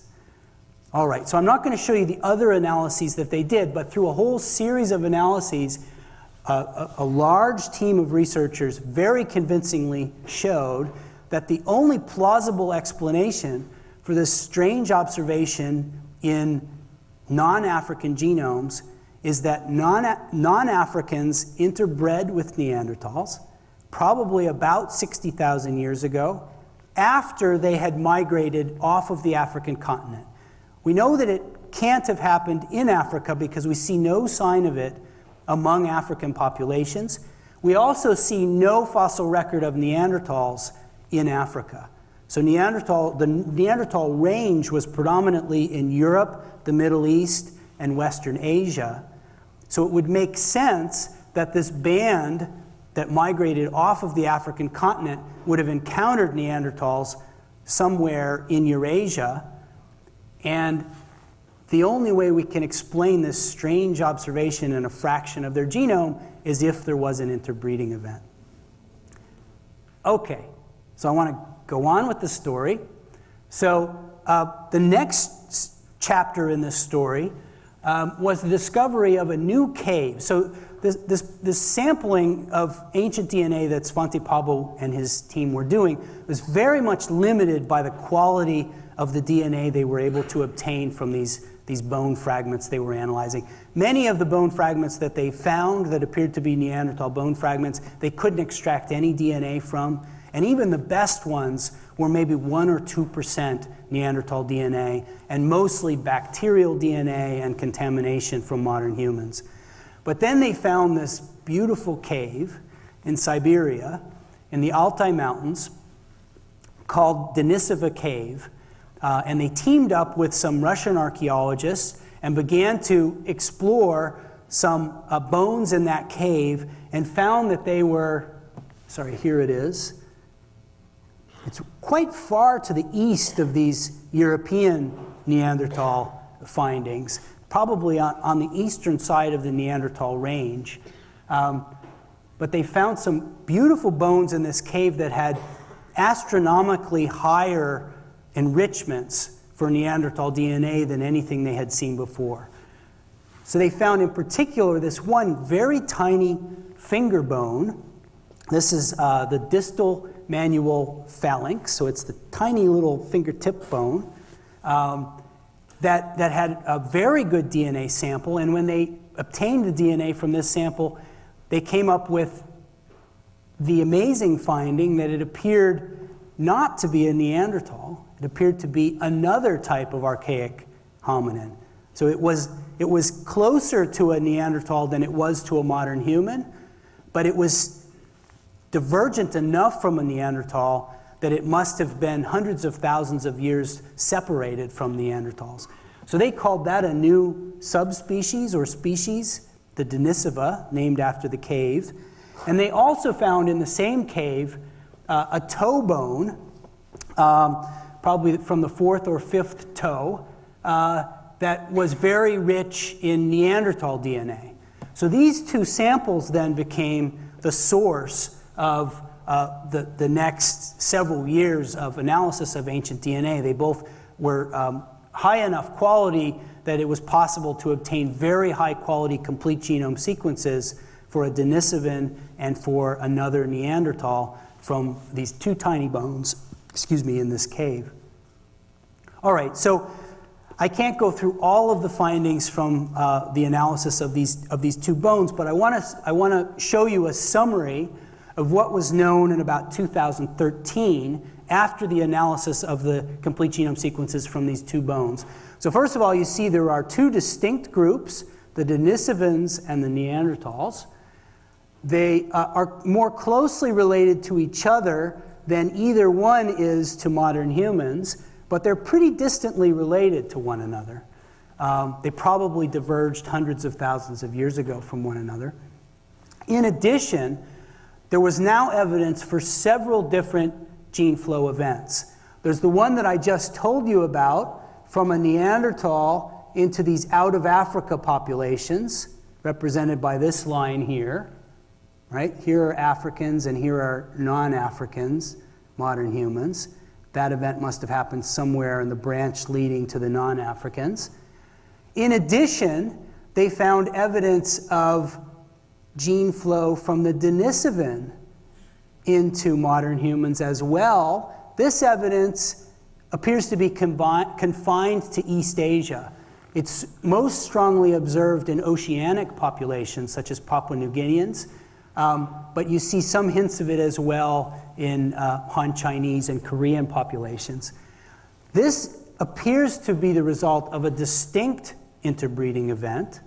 All right, so I'm not going to show you the other analyses that they did, but through a whole series of analyses, a, a large team of researchers very convincingly showed that the only plausible explanation for this strange observation in non African genomes is that non Africans interbred with Neanderthals, probably about 60,000 years ago, after they had migrated off of the African continent. We know that it can't have happened in Africa because we see no sign of it among African populations. We also see no fossil record of Neanderthals in Africa. So Neanderthal, the Neanderthal range was predominantly in Europe, the Middle East, and Western Asia. So it would make sense that this band that migrated off of the African continent would have encountered Neanderthals somewhere in Eurasia. And the only way we can explain this strange observation in a fraction of their genome is if there was an interbreeding event. Okay, so I want to go on with the story. So, uh, the next chapter in this story um, was the discovery of a new cave. So, this, this, this, sampling of ancient DNA that Svante Pääbo and his team were doing was very much limited by the quality of the DNA they were able to obtain from these, these bone fragments they were analyzing. Many of the bone fragments that they found that appeared to be Neanderthal bone fragments, they couldn't extract any DNA from. And even the best ones were maybe 1 or 2% Neanderthal DNA, and mostly bacterial DNA and contamination from modern humans. But then they found this beautiful cave in Siberia, in the Altai Mountains, called Denisova Cave. Uh, and they teamed up with some Russian archaeologists and began to explore some uh, bones in that cave and found that they were, sorry, here it is it's quite far to the east of these European Neanderthal findings, probably on, on the eastern side of the Neanderthal range. Um, but they found some beautiful bones in this cave that had astronomically higher enrichments for Neanderthal DNA than anything they had seen before. So they found in particular this one very tiny finger bone. This is uh, the distal manual phalanx, so it's the tiny little fingertip bone um, that, that had a very good DNA sample. And when they obtained the DNA from this sample, they came up with the amazing finding that it appeared not to be a Neanderthal, it appeared to be another type of archaic hominin. So it was, it was closer to a Neanderthal than it was to a modern human, but it was divergent enough from a Neanderthal that it must have been hundreds of thousands of years separated from Neanderthals. So they called that a new subspecies or species, the Denisova, named after the cave. And they also found in the same cave uh, a toe bone, um, probably from the fourth or fifth toe, uh, that was very rich in Neanderthal DNA. So these two samples then became the source of uh, the, the next several years of analysis of ancient DNA. They both were um, high enough quality that it was possible to obtain very high quality complete genome sequences for a Denisovan and for another Neanderthal from these two tiny bones, excuse me, in this cave. All right, so I can't go through all of the findings from uh, the analysis of these, of these two bones, but I want to I wanna show you a summary of what was known in about 2013 after the analysis of the complete genome sequences from these two bones. So first of all, you see there are two distinct groups, the Denisovans and the Neanderthals. They uh, are more closely related to each other than either one is to modern humans, but they're pretty distantly related to one another. Um, they probably diverged hundreds of thousands of years ago from one another. In addition, there was now evidence for several different gene flow events. There's the one that I just told you about from a Neanderthal into these out of Africa populations, represented by this line here. Right? Here are Africans and here are non Africans, modern humans. That event must have happened somewhere in the branch leading to the non Africans. In addition, they found evidence of gene flow from the Denisovan into modern humans as well. This evidence appears to be confined to East Asia. It's most strongly observed in oceanic populations, such as Papua New Guineans, um, but you see some hints of it as well in uh, Han Chinese and Korean populations. This appears to be the result of a distinct interbreeding event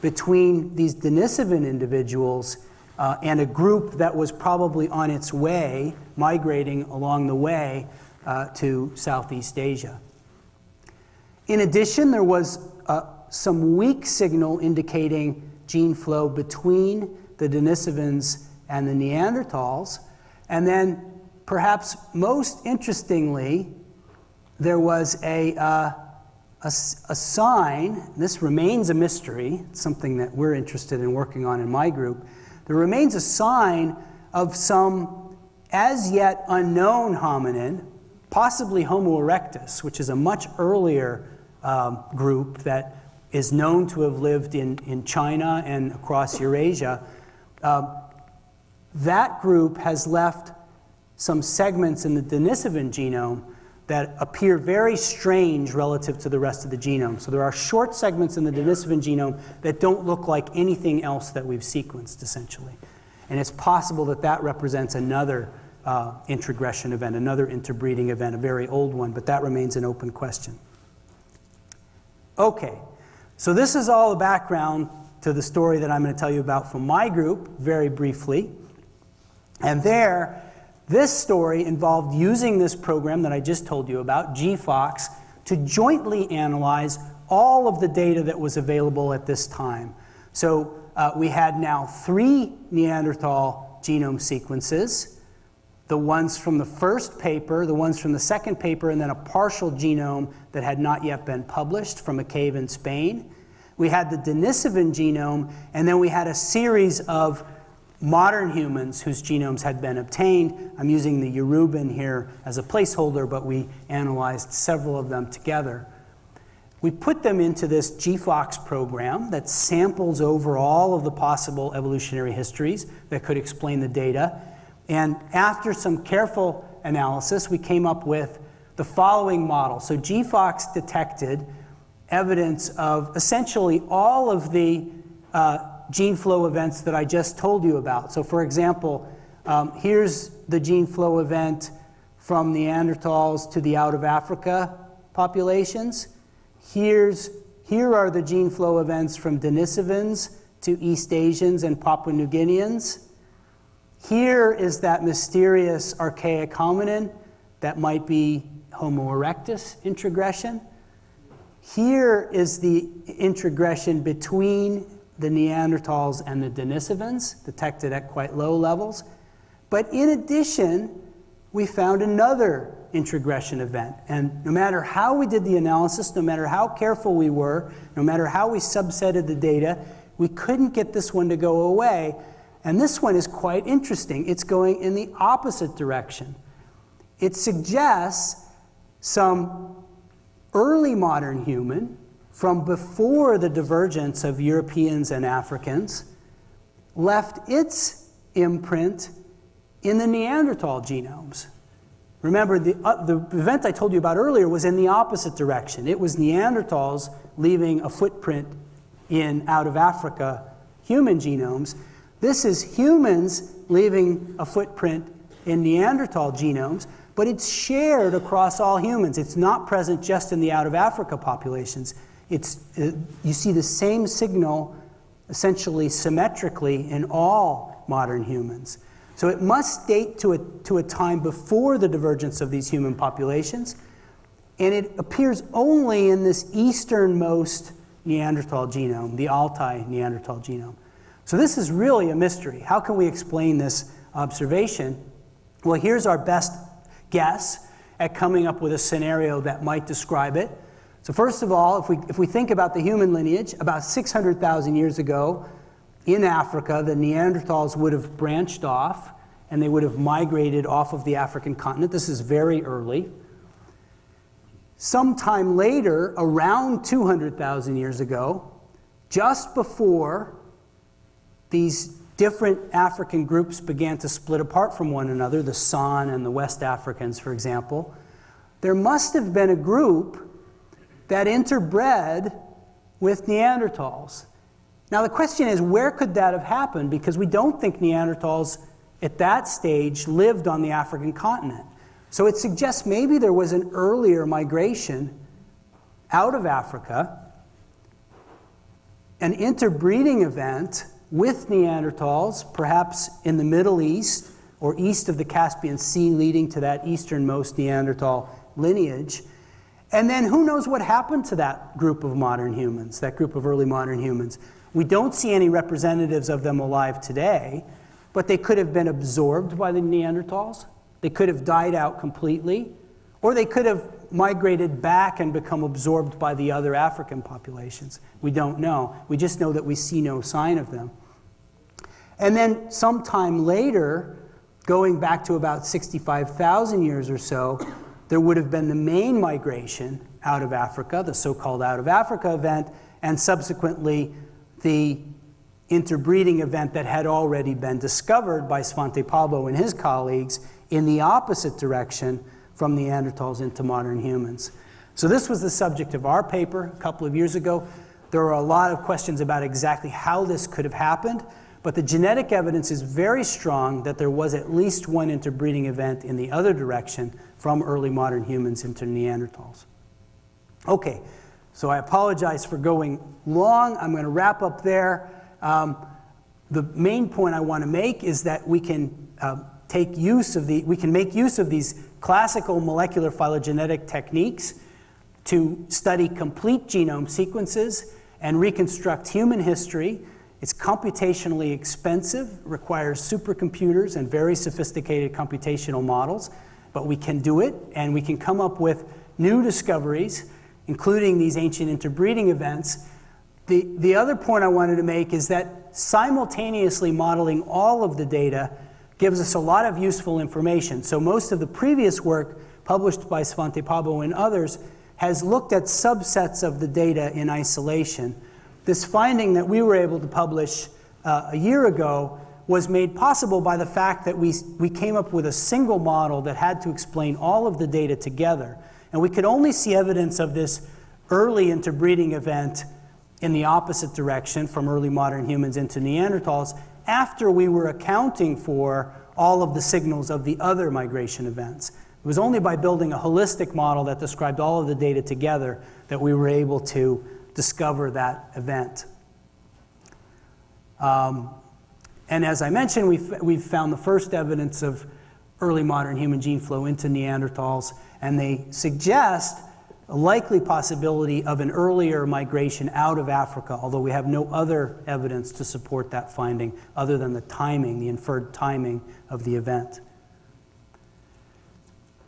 between these Denisovan individuals uh, and a group that was probably on its way, migrating along the way uh, to Southeast Asia. In addition, there was uh, some weak signal indicating gene flow between the Denisovans and the Neanderthals. And then, perhaps most interestingly, there was a, uh, a, a, sign, this remains a mystery, something that we're interested in working on in my group. There remains a sign of some as yet unknown hominin, possibly Homo erectus, which is a much earlier um, group that is known to have lived in, in China and across Eurasia. Um, that group has left some segments in the Denisovan genome that appear very strange relative to the rest of the genome. So there are short segments in the Denisovan genome that don't look like anything else that we've sequenced, essentially. And it's possible that that represents another uh, introgression event, another interbreeding event, a very old one, but that remains an open question. Okay, so this is all the background to the story that I'm going to tell you about from my group very briefly. And there, this story involved using this program that I just told you about, G-PhoCS, to jointly analyze all of the data that was available at this time. So uh, we had now three Neanderthal genome sequences. the ones from the first paper, the ones from the second paper, and then a partial genome that had not yet been published from a cave in Spain. We had the Denisovan genome, and then we had a series of modern humans whose genomes had been obtained. I'm using the Yoruban here as a placeholder, but we analyzed several of them together. We put them into this G-PhoCS program that samples over all of the possible evolutionary histories that could explain the data. And after some careful analysis, we came up with the following model. So G-PhoCS detected evidence of essentially all of the uh, gene flow events that I just told you about. So for example, um, here's the gene flow event from Neanderthals to the out of Africa populations. Here's, here are the gene flow events from Denisovans to East Asians and Papua New Guineans. Here is that mysterious archaic hominin that might be Homo erectus introgression. Here is the introgression between the Neanderthals and the Denisovans, detected at quite low levels. But in addition, we found another introgression event. And no matter how we did the analysis, no matter how careful we were, no matter how we subsetted the data, we couldn't get this one to go away. And this one is quite interesting. It's going in the opposite direction. It suggests some early modern human from before the divergence of Europeans and Africans left its imprint in the Neanderthal genomes. Remember, the, uh, the event I told you about earlier was in the opposite direction. It was Neanderthals leaving a footprint in out of Africa human genomes. This is humans leaving a footprint in Neanderthal genomes, but it's shared across all humans. It's not present just in the out of Africa populations. It's, uh, you see the same signal essentially symmetrically in all modern humans. So it must date to a, to a time before the divergence of these human populations, and it appears only in this easternmost Neanderthal genome, the Altai Neanderthal genome. So this is really a mystery. How can we explain this observation? Well, here's our best guess at coming up with a scenario that might describe it. So first of all, if we, if we think about the human lineage, about 600,000 years ago in Africa, the Neanderthals would have branched off and they would have migrated off of the African continent. This is very early. Sometime later, around 200,000 years ago, just before these different African groups began to split apart from one another, the San and the West Africans, for example, there must have been a group that interbred with Neanderthals. Now, the question is, where could that have happened? Because we don't think Neanderthals at that stage lived on the African continent. So it suggests maybe there was an earlier migration out of Africa, an interbreeding event with Neanderthals, perhaps in the Middle East or east of the Caspian Sea, leading to that easternmost Neanderthal lineage. And then who knows what happened to that group of modern humans, that group of early modern humans. We don't see any representatives of them alive today, but they could have been absorbed by the Neanderthals. They could have died out completely, or they could have migrated back and become absorbed by the other African populations. We don't know. We just know that we see no sign of them. And then sometime later, going back to about 65,000 years or so, there would have been the main migration out of Africa, the so-called out of Africa event, and subsequently the interbreeding event that had already been discovered by Svante Pääbo and his colleagues in the opposite direction from Neanderthals into modern humans. So this was the subject of our paper a couple of years ago. There are a lot of questions about exactly how this could have happened. But the genetic evidence is very strong that there was at least one interbreeding event in the other direction from early modern humans into Neanderthals. Okay, so I apologize for going long. I'm going to wrap up there. Um, the main point I want to make is that we can uh, take use of the, we can make use of these classical molecular phylogenetic techniques to study complete genome sequences and reconstruct human history It's computationally expensive, requires supercomputers and very sophisticated computational models, but we can do it and we can come up with new discoveries, including these ancient interbreeding events. The, the other point I wanted to make is that simultaneously modeling all of the data gives us a lot of useful information. So most of the previous work published by Svante Pääbo and others has looked at subsets of the data in isolation. This finding that we were able to publish uh, a year ago was made possible by the fact that we, we came up with a single model that had to explain all of the data together. And we could only see evidence of this early interbreeding event in the opposite direction from early modern humans into Neanderthals after we were accounting for all of the signals of the other migration events. It was only by building a holistic model that described all of the data together that we were able to discover that event. Um, and as I mentioned, we've, we've found the first evidence of early modern human gene flow into Neanderthals, and they suggest a likely possibility of an earlier migration out of Africa, although we have no other evidence to support that finding other than the timing, the inferred timing of the event.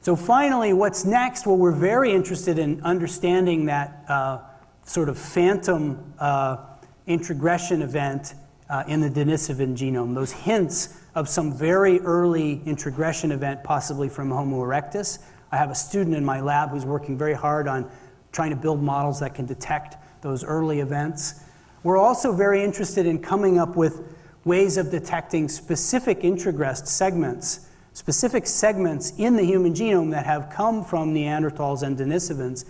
So finally, what's next? Well, we're very interested in understanding that uh, sort of phantom uh, introgression event uh, in the Denisovan genome, those hints of some very early introgression event, possibly from Homo erectus. I have a student in my lab who's working very hard on trying to build models that can detect those early events. We're also very interested in coming up with ways of detecting specific introgressed segments, specific segments in the human genome that have come from Neanderthals and Denisovans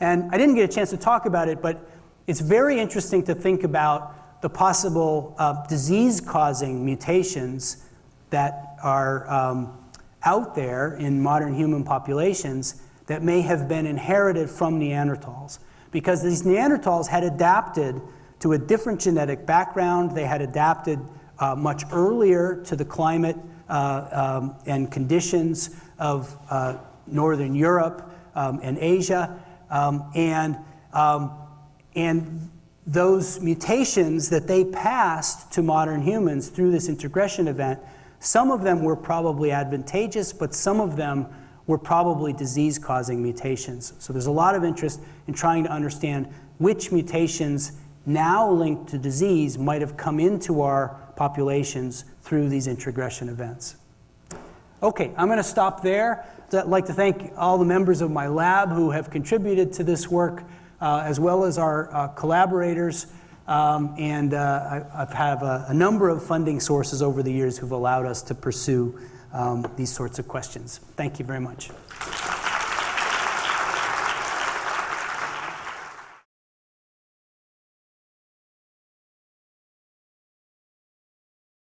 and I didn't get a chance to talk about it, but it's very interesting to think about the possible uh, disease causing mutations that are um, out there in modern human populations that may have been inherited from Neanderthals. Because these Neanderthals had adapted to a different genetic background, they had adapted uh, much earlier to the climate uh, um, and conditions of uh, Northern Europe um, and Asia. Um, and, um, and those mutations that they passed to modern humans through this introgression event, some of them were probably advantageous, but some of them were probably disease causing mutations. So there's a lot of interest in trying to understand which mutations now linked to disease might have come into our populations through these introgression events. Okay, I'm going to stop there. I'd like to thank all the members of my lab who have contributed to this work, uh, as well as our uh, collaborators. Um, and uh, I, have have a, a, number of funding sources over the years who've allowed us to pursue um, these sorts of questions. Thank you very much.